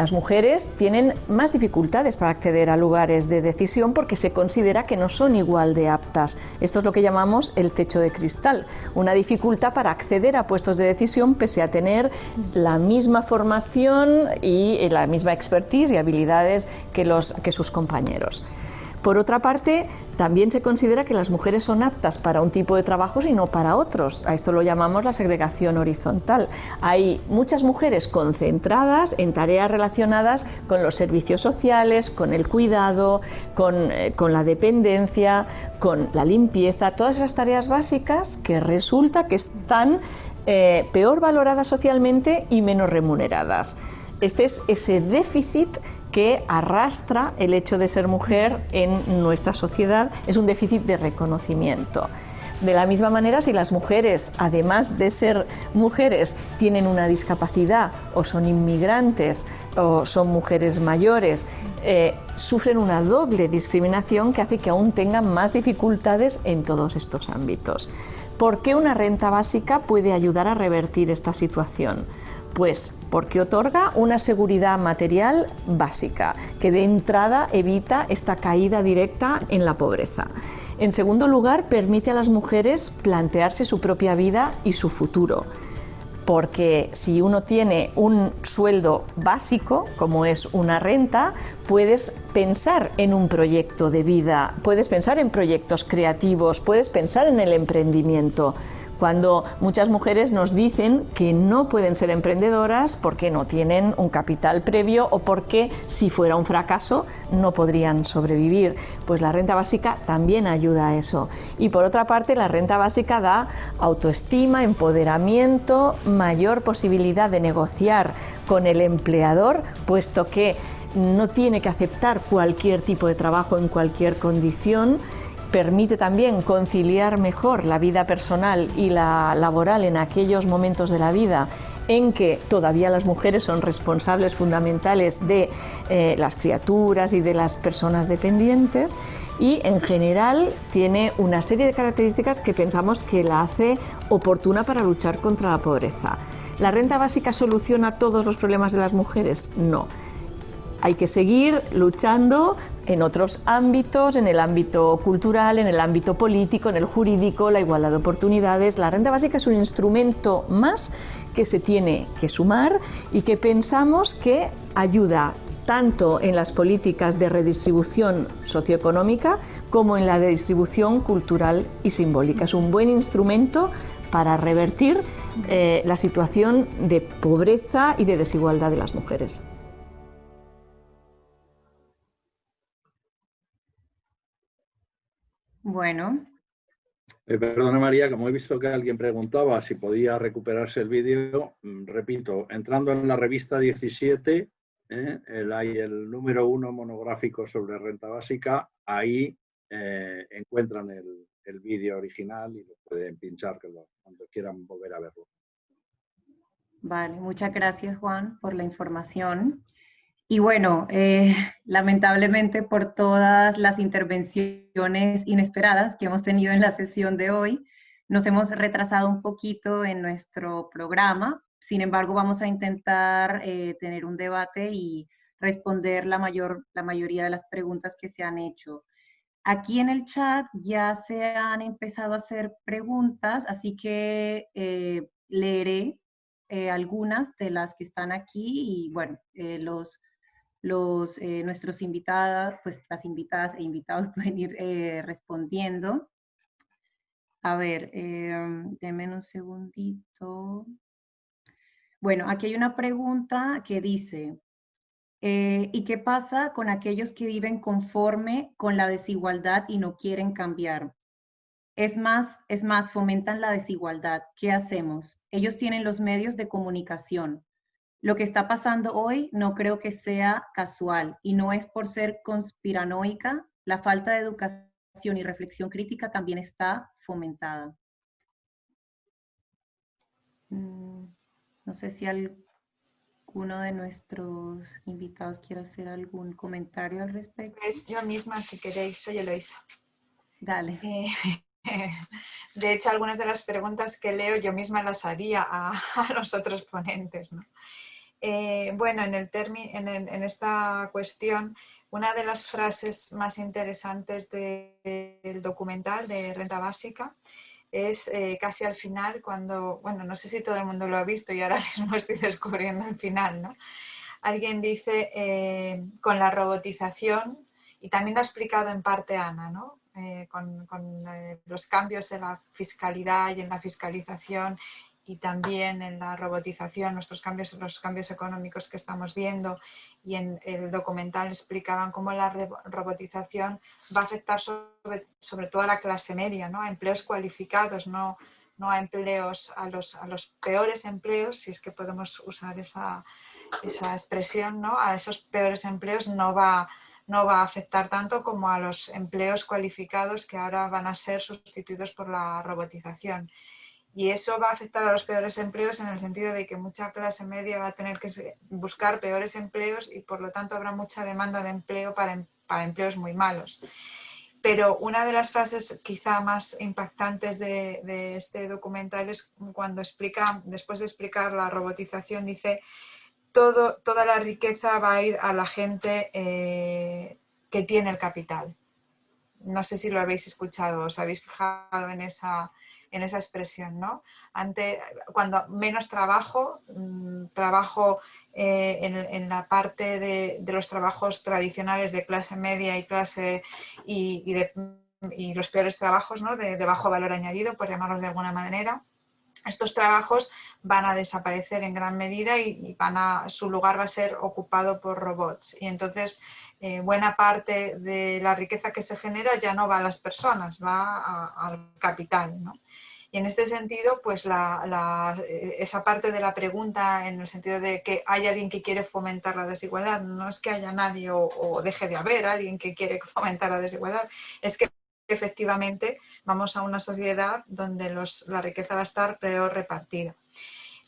Speaker 5: Las mujeres tienen más dificultades para acceder a lugares de decisión porque se considera que no son igual de aptas. Esto es lo que llamamos el techo de cristal, una dificultad para acceder a puestos de decisión pese a tener la misma formación y la misma expertise y habilidades que, los, que sus compañeros. Por otra parte, también se considera que las mujeres son aptas para un tipo de trabajos y no para otros. A esto lo llamamos la segregación horizontal. Hay muchas mujeres concentradas en tareas relacionadas con los servicios sociales, con el cuidado, con, eh, la dependencia, con la limpieza, todas esas tareas básicas que resulta que están eh, peor valoradas socialmente y menos remuneradas. Este es ese déficit que arrastra el hecho de ser mujer en nuestra sociedad, es un déficit de reconocimiento. De la misma manera, si las mujeres, además de ser mujeres, tienen una discapacidad o son inmigrantes o son mujeres mayores, eh, sufren una doble discriminación que hace que aún tengan más dificultades en todos estos ámbitos. ¿Por qué una renta básica puede ayudar a revertir esta situación? Pues porque otorga una seguridad material básica, que de entrada evita esta caída directa en la pobreza. En segundo lugar, permite a las mujeres plantearse su propia vida y su futuro, porque si uno tiene un sueldo básico, como es una renta, puedes pensar en un proyecto de vida, puedes pensar en proyectos creativos, puedes pensar en el emprendimiento cuando muchas mujeres nos dicen que no pueden ser emprendedoras porque no tienen un capital previo o porque si fuera un fracaso no podrían sobrevivir. Pues la renta básica también ayuda a eso. Y por otra parte, la renta básica da autoestima, empoderamiento, mayor posibilidad de negociar con el empleador, puesto que no tiene que aceptar cualquier tipo de trabajo en cualquier condición permite también conciliar mejor la vida personal y la laboral en aquellos momentos de la vida en que todavía las mujeres son responsables fundamentales de eh, las criaturas y de las personas dependientes y en general tiene una serie de características que pensamos que la hace oportuna para luchar contra la pobreza. ¿La renta básica soluciona todos los problemas de las mujeres? No hay que seguir luchando en otros ámbitos, en el ámbito cultural, en el ámbito político, en el jurídico, la igualdad de oportunidades. La renta básica es un instrumento más que se tiene que sumar y que pensamos que ayuda tanto en las políticas de redistribución socioeconómica como en la distribución cultural y simbólica. Es un buen instrumento para revertir eh, la situación de pobreza y de desigualdad de las mujeres.
Speaker 1: Bueno.
Speaker 3: Eh, perdona María, como he visto que alguien preguntaba si podía recuperarse el vídeo, mm, repito, entrando en la revista 17, eh, hay el número uno monográfico sobre renta básica, ahí eh, encuentran el, vídeo original y lo pueden pinchar cuando quieran volver a verlo.
Speaker 1: Vale, muchas gracias Juan por la información. Y bueno, eh, lamentablemente por todas las intervenciones inesperadas que hemos tenido en la sesión de hoy, nos hemos retrasado un poquito en nuestro programa. Sin embargo, vamos a intentar eh, tener un debate y responder la, mayor, la mayoría de las preguntas que se han hecho. Aquí en el chat ya se han empezado a hacer preguntas, así que eh, leeré algunas de las que están aquí y bueno, los los, eh, nuestros invitados, pues las invitadas e invitados [laughs] pueden ir eh, respondiendo. A ver, eh, denme un segundito. Bueno, aquí hay una pregunta que dice, ¿y qué pasa con aquellos que viven conforme con la desigualdad y no quieren cambiar? Es más, es más, fomentan la desigualdad. ¿Qué hacemos? Ellos tienen los medios de comunicación, lo que está pasando hoy no creo que sea casual y no es por ser conspiranoica, la falta de educación y reflexión crítica también está fomentada. Mm, no sé si alguno de nuestros invitados quiere hacer algún comentario al respecto.
Speaker 2: Yo misma, si queréis, soy Eloisa.
Speaker 1: Dale.
Speaker 2: Eh, [laughs] de hecho, algunas de las preguntas que leo yo misma las haría a, [laughs] a los otros ponentes. ¿no? Eh, bueno, en, el esta cuestión, una de las frases más interesantes del documental de Renta Básica es eh, casi al final cuando, bueno, no sé si todo el mundo lo ha visto y ahora [laughs] mismo estoy descubriendo el final, ¿no? Alguien dice, eh, con la robotización, y también lo ha explicado en parte Ana, ¿no? con los cambios en la fiscalidad y en la fiscalización y también en la robotización, nuestros cambios, los cambios económicos que estamos viendo y en el documental explicaban cómo la robotización va a afectar sobre, sobre todo a la clase media, ¿no? a empleos cualificados, no, no a empleos, a los, a los peores empleos, si es que podemos usar esa, esa expresión, ¿no? a esos peores empleos no va, no va a afectar tanto como a los empleos cualificados que ahora van a ser sustituidos por la robotización. Y eso va a afectar a los peores empleos en el sentido de que mucha clase media va a tener que buscar peores empleos y por lo tanto habrá mucha demanda de empleo para, em, para empleos muy malos. Pero una de las frases quizá más impactantes de, de, este documental es cuando explica, después de explicar la robotización, dice todo, toda la riqueza va a ir a la gente eh, que tiene el capital. No sé si lo habéis escuchado, os habéis fijado en esa, en esa expresión, ¿no? Ante, cuando menos trabajo, mm, trabajo eh, en, la parte de, los trabajos tradicionales de clase media y clase y, los peores trabajos ¿no? de, bajo valor añadido, por llamarlos de alguna manera, estos trabajos van a desaparecer en gran medida y, van a, su lugar va a ser ocupado por robots. Y entonces eh, buena parte de la riqueza que se genera ya no va a las personas, va al capital. ¿no? Y en este sentido, pues eh, esa parte de la pregunta en el sentido de que hay alguien que quiere fomentar la desigualdad, no es que haya nadie o, deje de haber alguien que quiere fomentar la desigualdad, es que efectivamente vamos a una sociedad donde la riqueza va a estar peor repartida.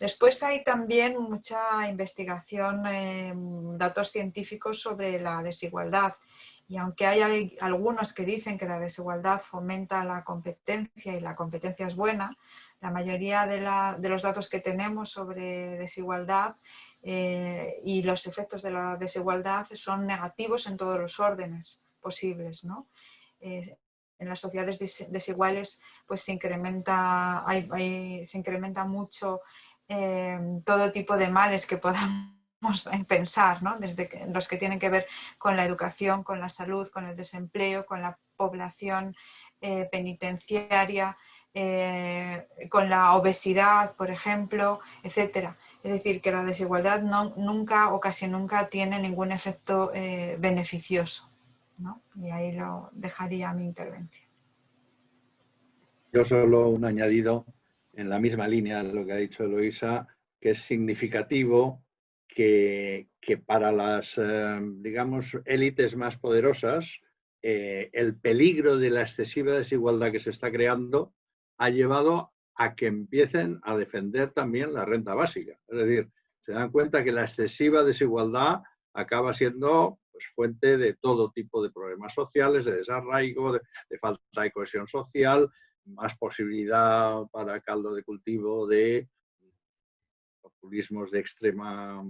Speaker 2: Después hay también mucha investigación, eh, datos científicos sobre la desigualdad y aunque hay algunos que dicen que la desigualdad fomenta la competencia y la competencia es buena, la mayoría de, los datos que tenemos sobre desigualdad eh, y los efectos de la desigualdad son negativos en todos los órdenes posibles. Eh, en las sociedades desiguales pues se incrementa, se incrementa mucho eh, todo tipo de males que [laughs] podamos en pensar, ¿no? desde los que tienen que ver con la educación, con la salud, con el desempleo, con la población eh, penitenciaria, eh, con la obesidad, por ejemplo, etcétera. Es decir, que la desigualdad nunca o casi nunca tiene ningún efecto eh, beneficioso. ¿No? Y ahí lo dejaría mi intervención.
Speaker 3: Yo solo un añadido en la misma línea de lo que ha dicho Eloisa, que es significativo que, para las, eh, digamos, élites más poderosas, eh, el peligro de la excesiva desigualdad que se está creando ha llevado a que empiecen a defender también la renta básica. Es decir, se dan cuenta que la excesiva desigualdad acaba siendo pues, fuente de todo tipo de problemas sociales, de desarraigo, de, falta de cohesión social, más posibilidad para caldo de cultivo de populismos de extrema,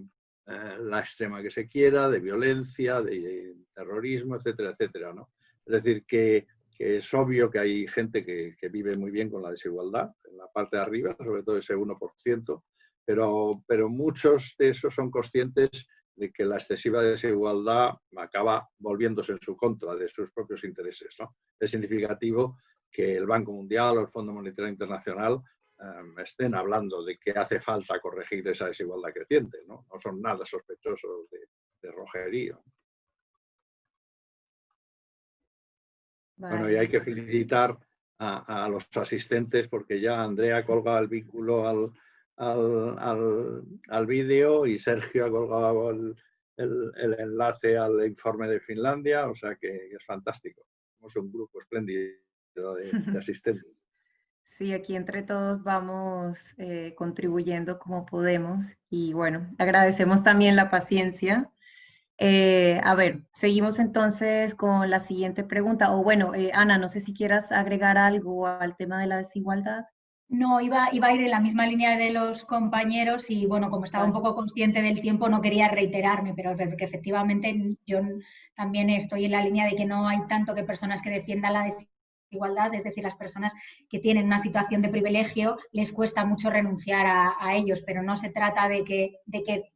Speaker 3: eh, la extrema que se quiera, de violencia, de terrorismo, etcétera, etcétera. ¿no? Es decir, que, es obvio que hay gente que, que, vive muy bien con la desigualdad, en la parte de arriba, sobre todo ese 1%, pero, pero muchos de esos son conscientes de que la excesiva desigualdad acaba volviéndose en su contra de sus propios intereses. ¿no? Es significativo que el Banco Mundial o el Fondo Monetario Internacional em, estén hablando de que hace falta corregir esa desigualdad creciente. No, no son nada sospechosos de, de rojerío. Bueno, y hay que felicitar a, a, los asistentes porque ya Andrea colga el vínculo al, al, al, vídeo y Sergio ha colgado el, el, enlace al informe de Finlandia, o sea que es fantástico. Somos un grupo espléndido de, [laughs] asistentes.
Speaker 1: Sí, aquí entre todos vamos eh, contribuyendo como podemos y bueno, agradecemos también la paciencia. Eh, a ver, seguimos entonces con la siguiente pregunta. O bueno, eh, Ana, no sé si quieras agregar algo al tema de la desigualdad.
Speaker 4: No, iba, iba a ir en la misma línea de los compañeros y bueno, como estaba un poco consciente del tiempo no quería reiterarme, pero que efectivamente yo también estoy en la línea de que no hay tanto que personas que defiendan la desigualdad, es decir, las personas que tienen una situación de privilegio les cuesta mucho renunciar a, a ellos, pero no se trata de que, de que,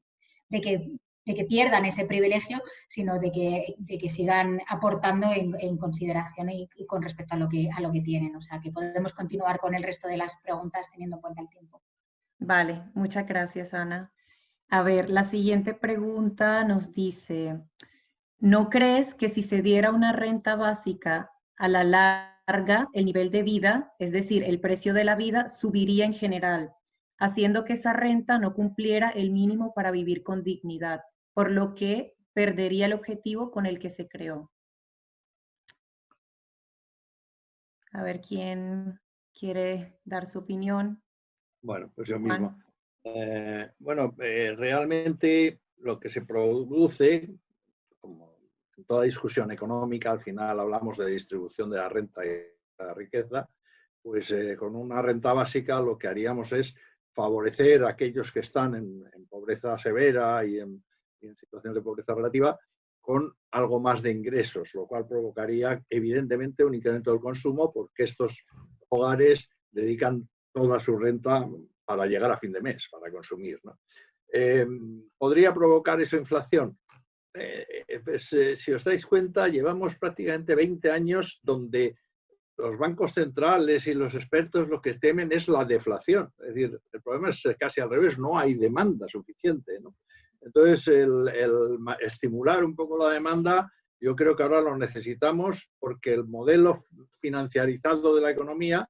Speaker 4: de que de que pierdan ese privilegio, sino de que, de que sigan aportando en, consideración y, con respecto a lo, que, a lo que tienen. O sea, que podemos continuar con el resto de las preguntas teniendo en cuenta el tiempo.
Speaker 1: Vale, muchas gracias, Ana. A ver, la siguiente pregunta nos dice, ¿no crees que si se diera una renta básica a la larga, el nivel de vida, es decir, el precio de la vida, subiría en general, haciendo que esa renta no cumpliera el mínimo para vivir con dignidad? Por lo que perdería el objetivo con el que se creó. A ver quién quiere dar su opinión.
Speaker 3: Bueno, pues yo mismo. Eh, bueno, eh, realmente lo que se produce, como en toda discusión económica, al final hablamos de distribución de la renta y la riqueza, pues eh, con una renta básica lo que haríamos es favorecer a aquellos que están en pobreza severa y en en situaciones de pobreza relativa con algo más de ingresos, lo cual provocaría evidentemente un incremento del consumo porque estos hogares dedican toda su renta para llegar a fin de mes, para consumir. Em, ¿Podría provocar eso inflación? Eh, pues, eh, si os dais cuenta, llevamos prácticamente 20 años donde los bancos centrales y los expertos lo que temen es la deflación. Es decir, el problema es casi al revés, no hay demanda suficiente. ¿no? Entonces, el, estimular un poco la demanda, yo creo que ahora lo necesitamos porque el modelo financiarizado de la economía,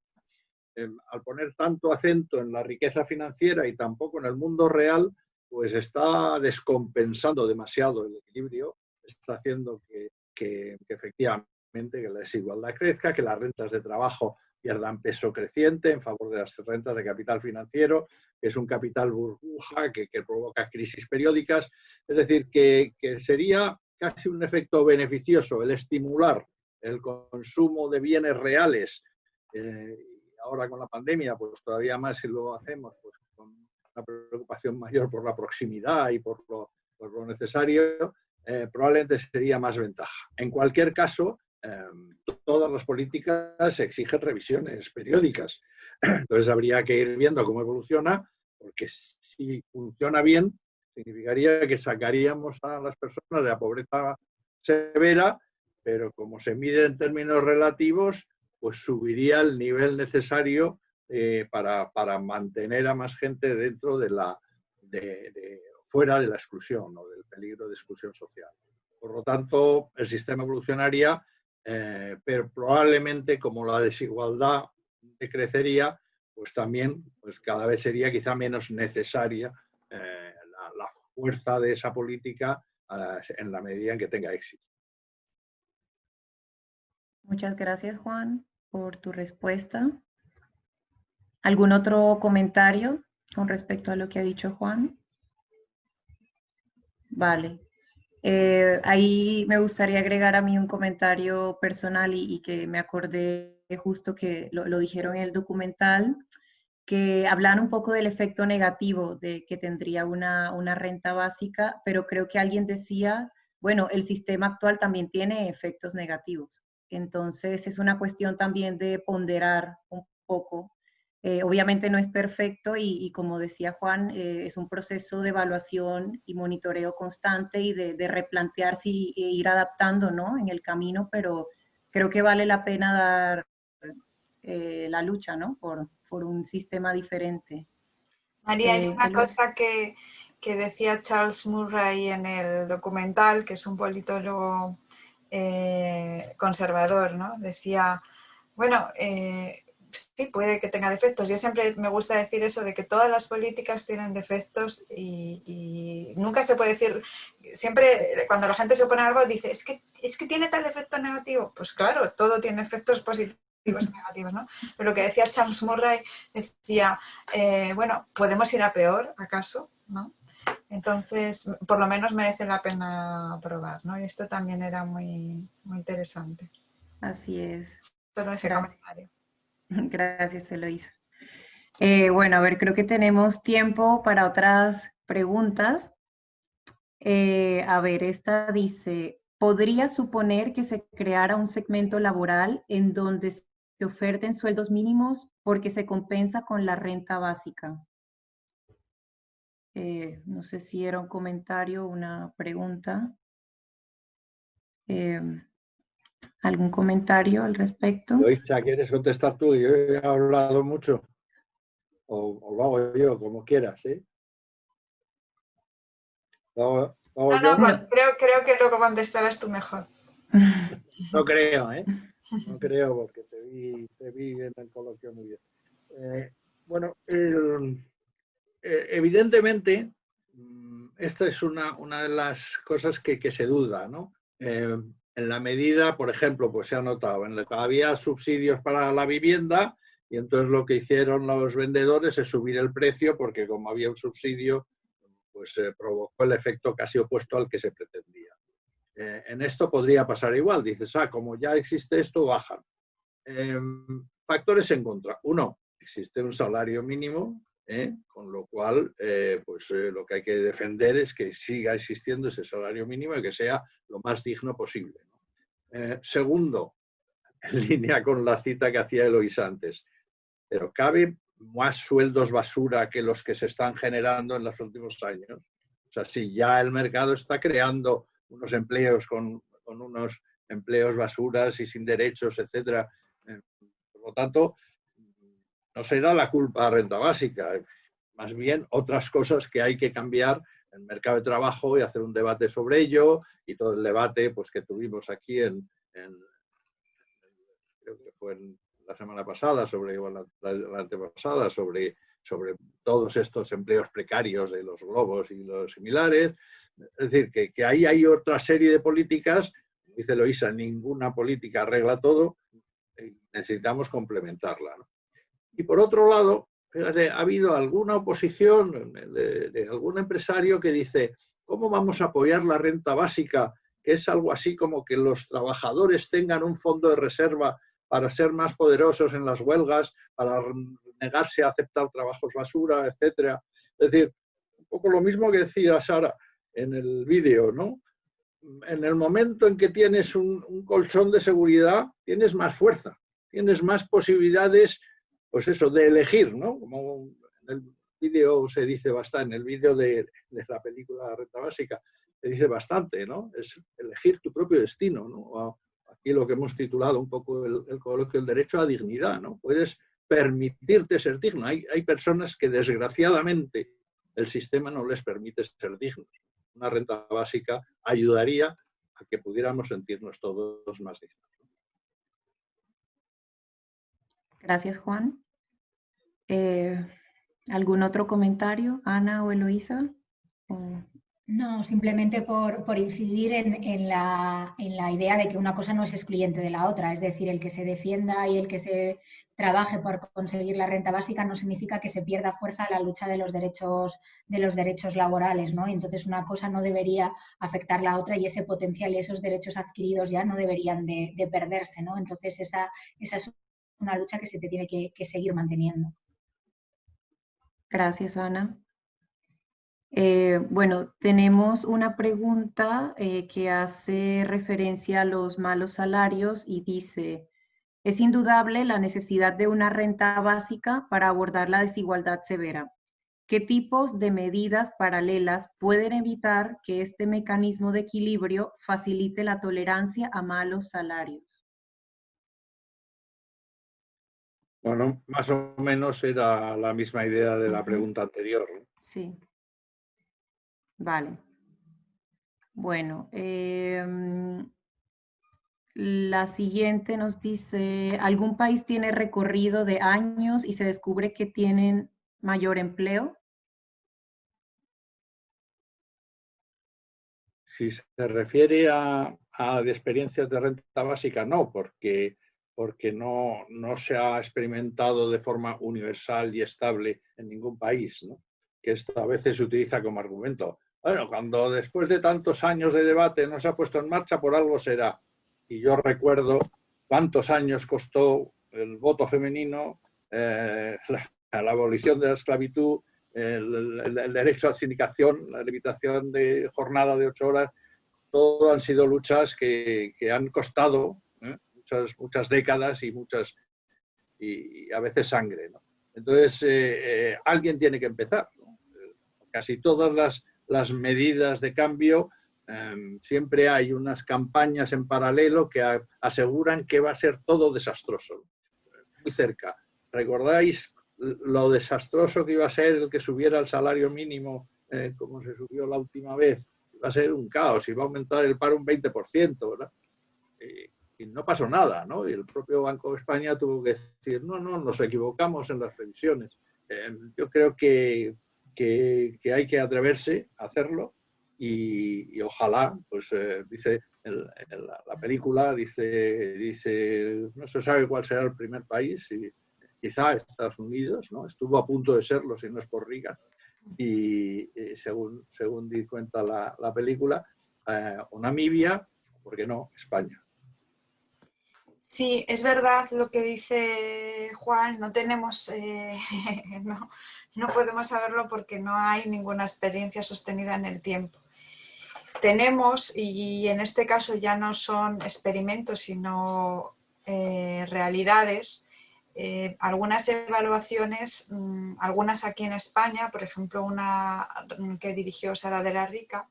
Speaker 3: em, al poner tanto acento en la riqueza financiera y tampoco en el mundo real, pues está descompensando demasiado el equilibrio, está haciendo que, que efectivamente que la desigualdad crezca, que las rentas de trabajo pierdan peso creciente en favor de las rentas de capital financiero, que es un capital burbuja que, provoca crisis periódicas. Es decir, que, sería casi un efecto beneficioso el estimular el consumo de bienes reales. Eh, ahora con la pandemia, pues todavía más si lo hacemos pues, con una preocupación mayor por la proximidad y por lo, necesario, eh, probablemente sería más ventaja. En cualquier caso, Em, todas las políticas exigen revisiones periódicas. [clears throat] Entonces habría que ir viendo cómo evoluciona, porque si funciona bien, significaría que sacaríamos a las personas de la pobreza severa, pero como se mide en términos relativos, pues subiría el nivel necesario eh, para, mantener a más gente dentro de la, de, fuera de la exclusión o del peligro de exclusión social. Por lo tanto, el sistema evolucionaría eh, pero probablemente como la desigualdad crecería, pues también pues cada vez sería quizá menos necesaria eh, la, fuerza de esa política eh, en la medida en que tenga éxito.
Speaker 1: Muchas gracias, Juan, por tu respuesta. ¿Algún otro comentario con respecto a lo que ha dicho Juan? Vale. Eh, ahí me gustaría agregar a mí un comentario personal y, que me acordé justo que lo, dijeron en el documental, que hablan un poco del efecto negativo de que tendría una, una renta básica, pero creo que alguien decía, bueno, el sistema actual también tiene efectos negativos. Entonces es una cuestión también de ponderar un poco. Eh, obviamente no es perfecto y, como decía Juan, eh, es un proceso de evaluación y monitoreo constante y de, replantearse y, e ir adaptando ¿no? en el camino, pero creo que vale la pena dar eh, la lucha ¿no? por, por, un sistema diferente.
Speaker 2: María, hay una cosa que, que decía Charles Murray en el documental, que es un politólogo conservador, ¿no? Decía, bueno, eh, sí, puede que tenga defectos. Yo siempre me gusta decir eso de que todas las políticas tienen defectos y, nunca se puede decir, siempre cuando la gente se opone a algo dice, es que, es que tiene tal efecto negativo. Pues claro, todo tiene efectos positivos y negativos, ¿no? Pero lo que decía Charles Murray decía, eh, bueno, ¿podemos ir a peor, acaso? ¿no? Entonces, por lo menos merece la pena probar, ¿no? Y esto también era muy, muy interesante.
Speaker 1: Así es.
Speaker 2: Solo ese Gracias. comentario. [laughs]
Speaker 1: Gracias, Eloisa. Eh, bueno, a ver, creo que tenemos tiempo para otras preguntas. Eh, a ver, esta dice, ¿podría suponer que se creara un segmento laboral en donde se oferten sueldos mínimos porque se compensa con la renta básica? Eh, no sé si era un comentario o una pregunta. Eh, ¿Algún comentario al respecto?
Speaker 3: Luisa, ¿quieres contestar tú? Yo he hablado mucho. O, lo hago yo, como quieras, ¿eh?
Speaker 2: no, no, Creo, creo que luego contestarás tú mejor. [laughs]
Speaker 3: No creo, ¿eh? No creo, porque te vi, te vi en el coloquio muy bien. Eh, bueno, el, eh, evidentemente, mm, esta es una, de las cosas que, se duda, ¿no? Eh, en la medida, por ejemplo, pues se ha notado, había subsidios para la vivienda y entonces lo que hicieron los vendedores es subir el precio porque como había un subsidio, pues se provocó el efecto casi opuesto al que se pretendía. Eh, en esto podría pasar igual, dices, ah, como ya existe esto, bajan. factores en contra. Uno, existe un salario mínimo ¿eh? con lo cual eh, pues, eh, lo que hay que defender es que siga existiendo ese salario mínimo y que sea lo más digno posible. Segundo, [laughs] en línea con la cita que hacía Eloisa antes, pero ¿cabe más sueldos basura que los que se están generando en los últimos años? O sea, si ya el mercado está creando unos empleos con, unos empleos basuras y sin derechos, etcétera, por lo tanto, no será la culpa renta básica, más bien otras cosas que hay que cambiar el mercado de trabajo y hacer un debate sobre ello y todo el debate pues, que tuvimos aquí en, creo que fue la semana pasada, sobre la, la, antepasada, sobre, sobre todos estos empleos precarios de los globos y los similares. Es decir, que, que ahí hay otra serie de políticas, dice Loisa, ninguna política arregla todo, necesitamos complementarla. Y por otro lado, ha habido alguna oposición de, algún empresario que dice, ¿cómo vamos a apoyar la renta básica? Que es algo así como que los trabajadores tengan un fondo de reserva para ser más poderosos en las huelgas, para negarse a aceptar trabajos basura, etcétera. Es decir, un poco lo mismo que decía Sara en el vídeo, ¿no? En el momento en que tienes un colchón de seguridad, tienes más fuerza, tienes más posibilidades pues eso, de elegir, ¿no? Como en el vídeo se dice bastante, en el vídeo de, la película Renta Básica, se dice bastante, ¿no? Es elegir tu propio destino, ¿no? Aquí lo que hemos titulado un poco el, coloquio, el derecho a dignidad, ¿no? Puedes permitirte ser digno. Hay, hay personas que desgraciadamente el sistema no les permite ser dignos. Una renta básica ayudaría a que pudiéramos sentirnos todos más dignos.
Speaker 1: Gracias, Juan. Eh, ¿Algún otro comentario, Ana o Eloísa?
Speaker 4: No, simplemente por, incidir en, la, idea de que una cosa no es excluyente de la otra. Es decir, el que se defienda y el que se trabaje por conseguir la renta básica no significa que se pierda fuerza la lucha de los derechos, de los derechos laborales. ¿no? Entonces, una cosa no debería afectar la otra y ese potencial y esos derechos adquiridos ya no deberían de, perderse. ¿no? Entonces, esa, esa, es una lucha que se te tiene que seguir manteniendo.
Speaker 1: Gracias, Ana. Eh, bueno, tenemos una pregunta eh, que hace referencia a los malos salarios y dice, es indudable la necesidad de una renta básica para abordar la desigualdad severa. ¿Qué tipos de medidas paralelas pueden evitar que este mecanismo de equilibrio facilite la tolerancia a malos salarios?
Speaker 3: Bueno, más o menos era la misma idea de la pregunta anterior.
Speaker 1: Sí. Vale. Bueno, em, la siguiente nos dice, ¿algún país tiene recorrido de años y se descubre que tienen mayor empleo?
Speaker 3: Si se refiere a, a experiencias de renta básica, no, porque, porque no, no se ha experimentado de forma universal y estable en ningún país, ¿no? que esto a veces se utiliza como argumento. Bueno, cuando después de tantos años de debate no se ha puesto en marcha, por algo será. Y yo recuerdo cuántos años costó el voto femenino, eh, [laughs] la, abolición de la esclavitud, el, derecho a la sindicación, la limitación de jornada de ocho horas, todo han sido luchas que, han costado. Muchas, décadas y muchas y, a veces sangre. Entonces, eh, alguien tiene que empezar. Casi todas las las medidas de cambio, em, siempre hay unas campañas en paralelo que aseguran que va a ser todo desastroso. Muy cerca. ¿Recordáis lo desastroso que iba a ser el que subiera el salario mínimo eh, como se subió la última vez? Va a ser un caos, y va a aumentar el paro un 20%, ¿verdad? Y no pasó nada, ¿no? Y el propio Banco de España tuvo que decir, no, no, nos equivocamos en las previsiones. Em, yo creo que que, hay que atreverse a hacerlo y, ojalá, pues eh, dice la película, dice, dice, no se sabe cuál será el primer país, quizá Estados Unidos, ¿no? estuvo a punto de serlo si no es por Riga, y, según, según di cuenta la, la película, eh, o Namibia, ¿por qué no? España.
Speaker 2: Sí, es verdad lo que dice Juan, no tenemos, eh, [laughs] no, no podemos saberlo porque no hay ninguna experiencia sostenida en el tiempo. Tenemos, y en este caso ya no son experimentos, sino eh, realidades, eh, algunas evaluaciones, mm, algunas aquí en España, por ejemplo una que dirigió Sara de la Rica,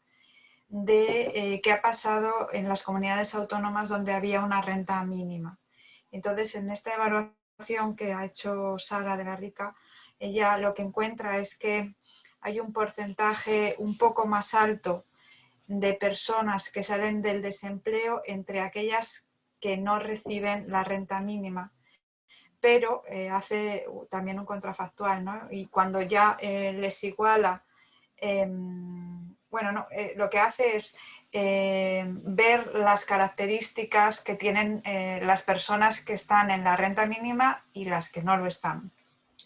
Speaker 2: de eh, qué ha pasado en las comunidades autónomas donde había una renta mínima. Entonces, en esta evaluación que ha hecho Sara de la Rica, ella lo que encuentra es que hay un porcentaje un poco más alto de personas que salen del desempleo entre aquellas que no reciben la renta mínima. Pero eh, hace también un contrafactual, ¿no? Y cuando ya eh, les iguala, em, bueno, no, eh, lo que hace es ver las características que tienen las personas que están en la renta mínima y las que no lo están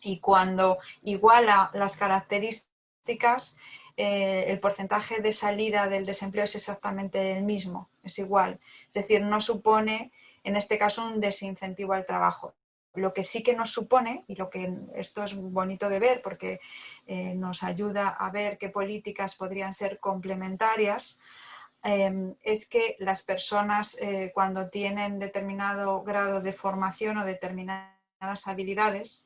Speaker 2: y cuando iguala las características, eh, el porcentaje de salida del desempleo es exactamente el mismo, es igual. Es decir, no supone, en este caso, un desincentivo al trabajo. Lo que sí que nos supone, y lo que esto es bonito de ver porque eh, nos ayuda a ver qué políticas podrían ser complementarias, eh, es que las personas cuando tienen determinado grado de formación o determinadas habilidades,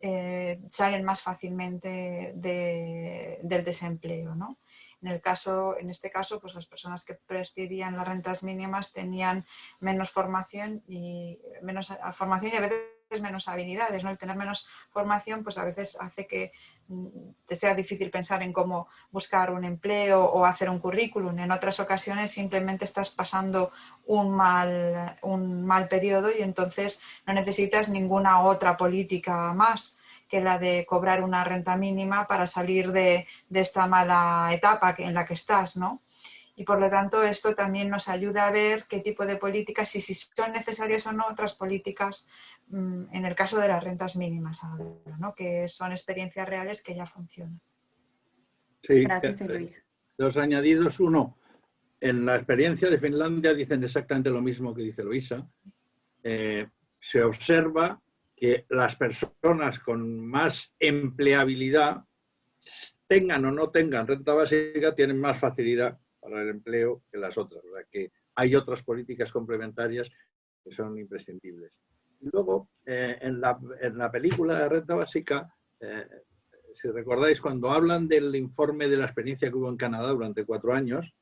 Speaker 2: eh, salen más fácilmente del desempleo. ¿no? En, el caso, en este caso, pues las personas que percibían las rentas mínimas tenían menos formación y menos formación y a veces menos habilidades, ¿no? El tener menos formación pues a veces hace que mm, te sea difícil pensar en cómo buscar un empleo o hacer un currículum. En otras ocasiones simplemente estás pasando un mal, un mal periodo y entonces no necesitas ninguna otra política más. que la de cobrar una renta mínima para salir de, esta mala etapa en la que estás, ¿no? Y por lo tanto esto también nos ayuda a ver qué tipo de políticas y si son necesarias o no otras políticas mm, en el caso de las rentas mínimas, ¿no? que son experiencias reales que ya funcionan.
Speaker 3: Sí, Gracias, Luis. Dos añadidos. Uno, en la experiencia de Finlandia dicen exactamente lo mismo que dice Luisa. Eh, se observa que las personas con más empleabilidad, tengan o no tengan renta básica, tienen más facilidad para el empleo que las otras. O sea que hay otras políticas complementarias que son imprescindibles. Y luego, eh, en, la, película de renta básica, eh, si recordáis, cuando hablan del informe de la experiencia que hubo en Canadá durante cuatro años,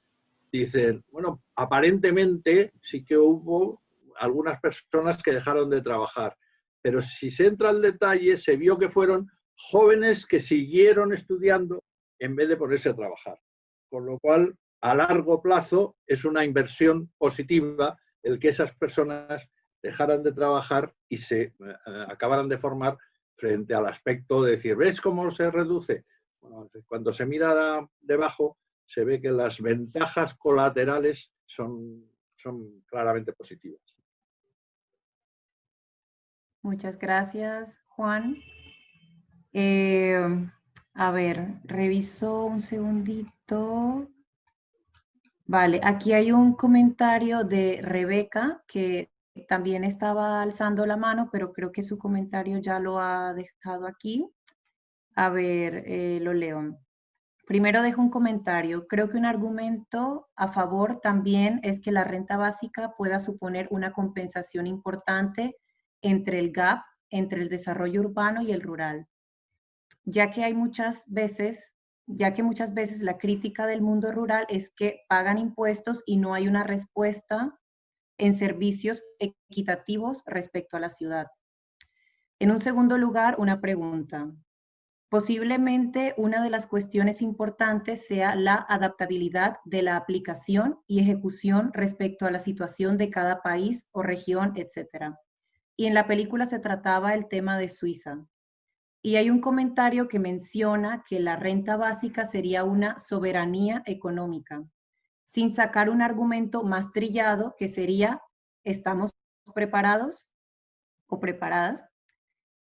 Speaker 3: dicen, bueno, aparentemente sí que hubo algunas personas que dejaron de trabajar, pero si se entra al detalle, se vio que fueron jóvenes que siguieron estudiando en vez de ponerse a trabajar. Con lo cual, a largo plazo, es una inversión positiva el que esas personas dejaran de trabajar y se eh, acabaran de formar frente al aspecto de decir, ¿ves cómo se reduce? cuando se mira debajo, se ve que las ventajas colaterales son, son claramente positivas.
Speaker 1: Muchas gracias, Juan. Eh, a ver, reviso un segundito. Vale, aquí hay un comentario de Rebeca que también estaba alzando la mano, pero creo que su comentario ya lo ha dejado aquí. A ver, eh, lo leo. Primero dejo un comentario. Creo que un argumento a favor también es que la renta básica pueda suponer una compensación importante entre el gap entre el desarrollo urbano y el rural, ya que hay muchas veces, ya que muchas veces la crítica del mundo rural es que pagan impuestos y no hay una respuesta en servicios equitativos respecto a la ciudad. En un segundo lugar, una pregunta. Posiblemente una de las cuestiones importantes sea la adaptabilidad de la aplicación y ejecución respecto a la situación de cada país o región, etc. Y en la película se trataba el tema de Suiza. Y hay un comentario que menciona que la renta básica sería una soberanía económica sin sacar un argumento más trillado que sería, ¿estamos preparados o preparadas?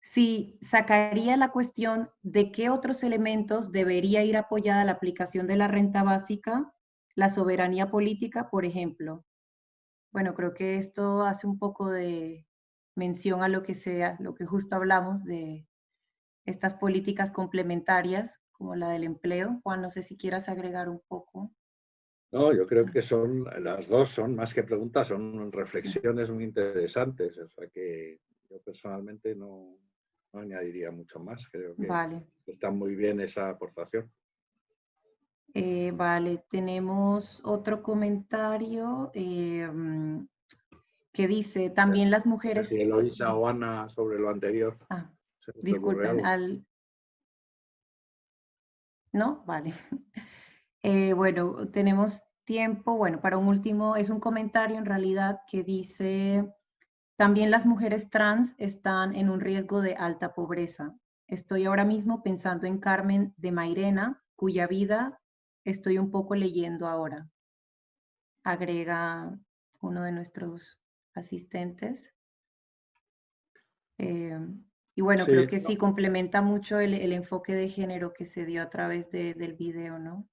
Speaker 1: Si sacaría la cuestión de qué otros elementos debería ir apoyada la aplicación de la renta básica, la soberanía política, por ejemplo. Bueno, creo que esto hace un poco de mención a lo que sea, lo que justo hablamos de estas políticas complementarias, como la del empleo. Juan, no sé si quieras agregar un poco.
Speaker 3: No, yo creo que son, las dos son más que preguntas, son reflexiones muy interesantes. O sea que yo personalmente no, añadiría mucho más. Creo que está muy bien esa aportación.
Speaker 1: Eh, vale, tenemos otro comentario eh, que dice, también las mujeres...
Speaker 3: Eloisa o Ana sobre lo anterior.
Speaker 1: Ah, disculpen, al... ¿No? Vale. [laughs] Eh, bueno, tenemos tiempo, bueno, para un último, es un comentario en realidad que dice, también las mujeres trans están en un riesgo de alta pobreza. Estoy ahora mismo pensando en Carmen de Mairena, cuya vida estoy un poco leyendo ahora. Agrega uno de nuestros asistentes. Eh, y bueno, creo que sí complementa mucho el, enfoque de género que se dio a través del video, ¿no?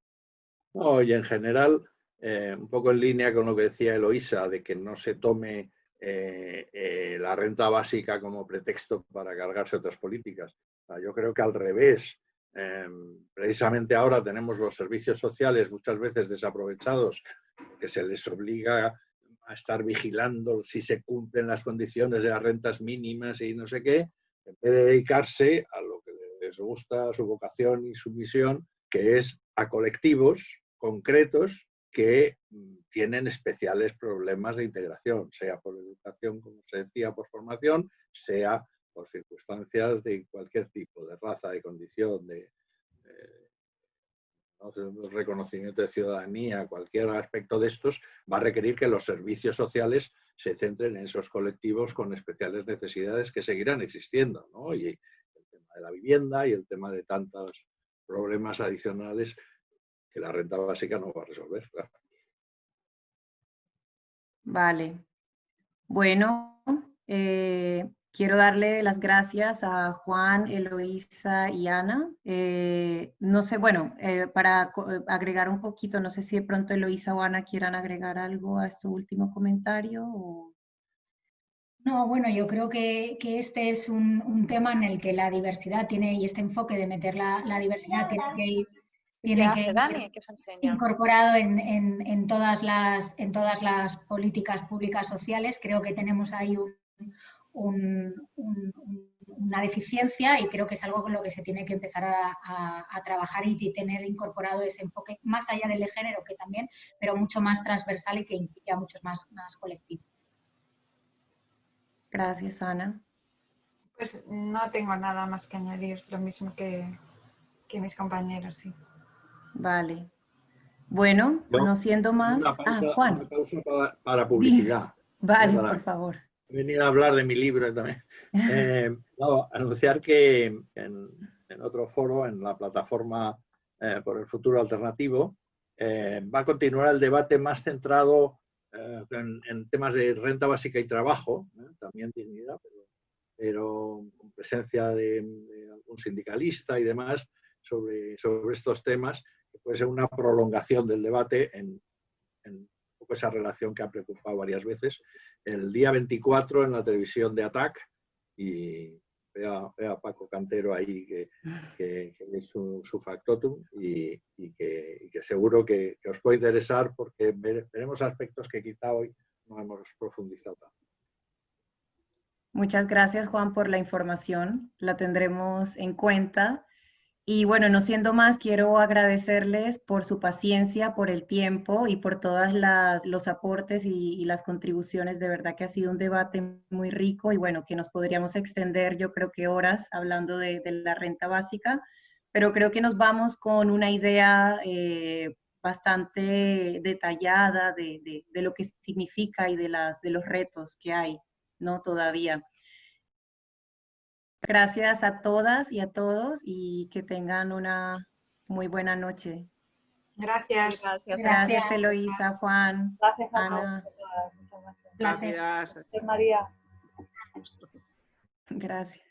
Speaker 3: No, y en general, eh, un poco en línea con lo que decía Eloisa, de que no se tome eh, eh, la renta básica como pretexto para cargarse otras políticas. yo creo que al revés, precisamente ahora tenemos los servicios sociales muchas veces desaprovechados, que se les obliga a estar vigilando si se cumplen las condiciones de las rentas mínimas y no sé qué, en vez de dedicarse a lo que les gusta, su vocación y su misión, que es a colectivos concretos que mm, tienen especiales problemas de integración, sea por educación, como se decía, por formación, sea por circunstancias de cualquier tipo, de raza, de condición, de, reconocimiento de ciudadanía, cualquier aspecto de estos, va a requerir que los servicios sociales se centren en esos colectivos con especiales necesidades que seguirán existiendo. Y el tema de la vivienda y el tema de tantos problemas adicionales que la renta básica no va a resolver.
Speaker 1: Vale. Bueno, eh, quiero darle las gracias a Juan, Eloísa y Ana. Eh, no sé, bueno, eh, para agregar un poquito, no sé si de pronto Eloísa o Ana quieran agregar algo a este último comentario.
Speaker 4: No, bueno, yo creo que, este es un, tema en el que la diversidad tiene, y este enfoque de meter la, la diversidad tiene que ir tiene que incorporado en, todas las, en todas las políticas públicas sociales. Creo que tenemos ahí una deficiencia y creo que es algo con lo que se tiene que empezar a, trabajar y, tener incorporado ese enfoque más allá del de género que también, pero mucho más transversal y que implique a muchos más, más colectivos.
Speaker 1: Gracias, Ana.
Speaker 2: Pues no tengo nada más que añadir, lo mismo que, que mis compañeros, sí.
Speaker 1: Vale. Bueno, no siendo más... ah, Juan.
Speaker 3: Una pausa para, publicidad.
Speaker 1: Vale, por favor.
Speaker 3: He venido a hablar de mi libro también. [laughs] Eh, anunciar que en, otro foro, en la plataforma eh, por el futuro alternativo, eh, va a continuar el debate más centrado en, temas de renta básica y trabajo, también dignidad, pero, con presencia de, de, algún sindicalista y demás sobre, sobre estos temas puede ser una prolongación del debate en, esa relación que ha preocupado varias veces. El día 24 en la televisión de ATAC y veo a, Paco Cantero ahí que, es su, factotum y, que, seguro que, os puede interesar porque veremos aspectos que quizá hoy no hemos profundizado
Speaker 1: Muchas gracias Juan por la información, la tendremos en cuenta y bueno, no siendo más, quiero agradecerles por su paciencia, por el tiempo y por todos los aportes y, las contribuciones. De verdad que ha sido un debate muy rico y bueno, que nos podríamos extender yo creo que horas hablando de, la renta básica, pero creo que nos vamos con una idea eh, bastante detallada de, de, lo que significa y de, las, de los retos que hay, ¿no? Todavía. Gracias a todas y a todos y que tengan una muy buena noche.
Speaker 2: Gracias.
Speaker 1: Gracias, gracias Eloísa, Juan,
Speaker 6: gracias,
Speaker 1: Ana.
Speaker 6: Gracias. Gracias, María.
Speaker 1: Gracias.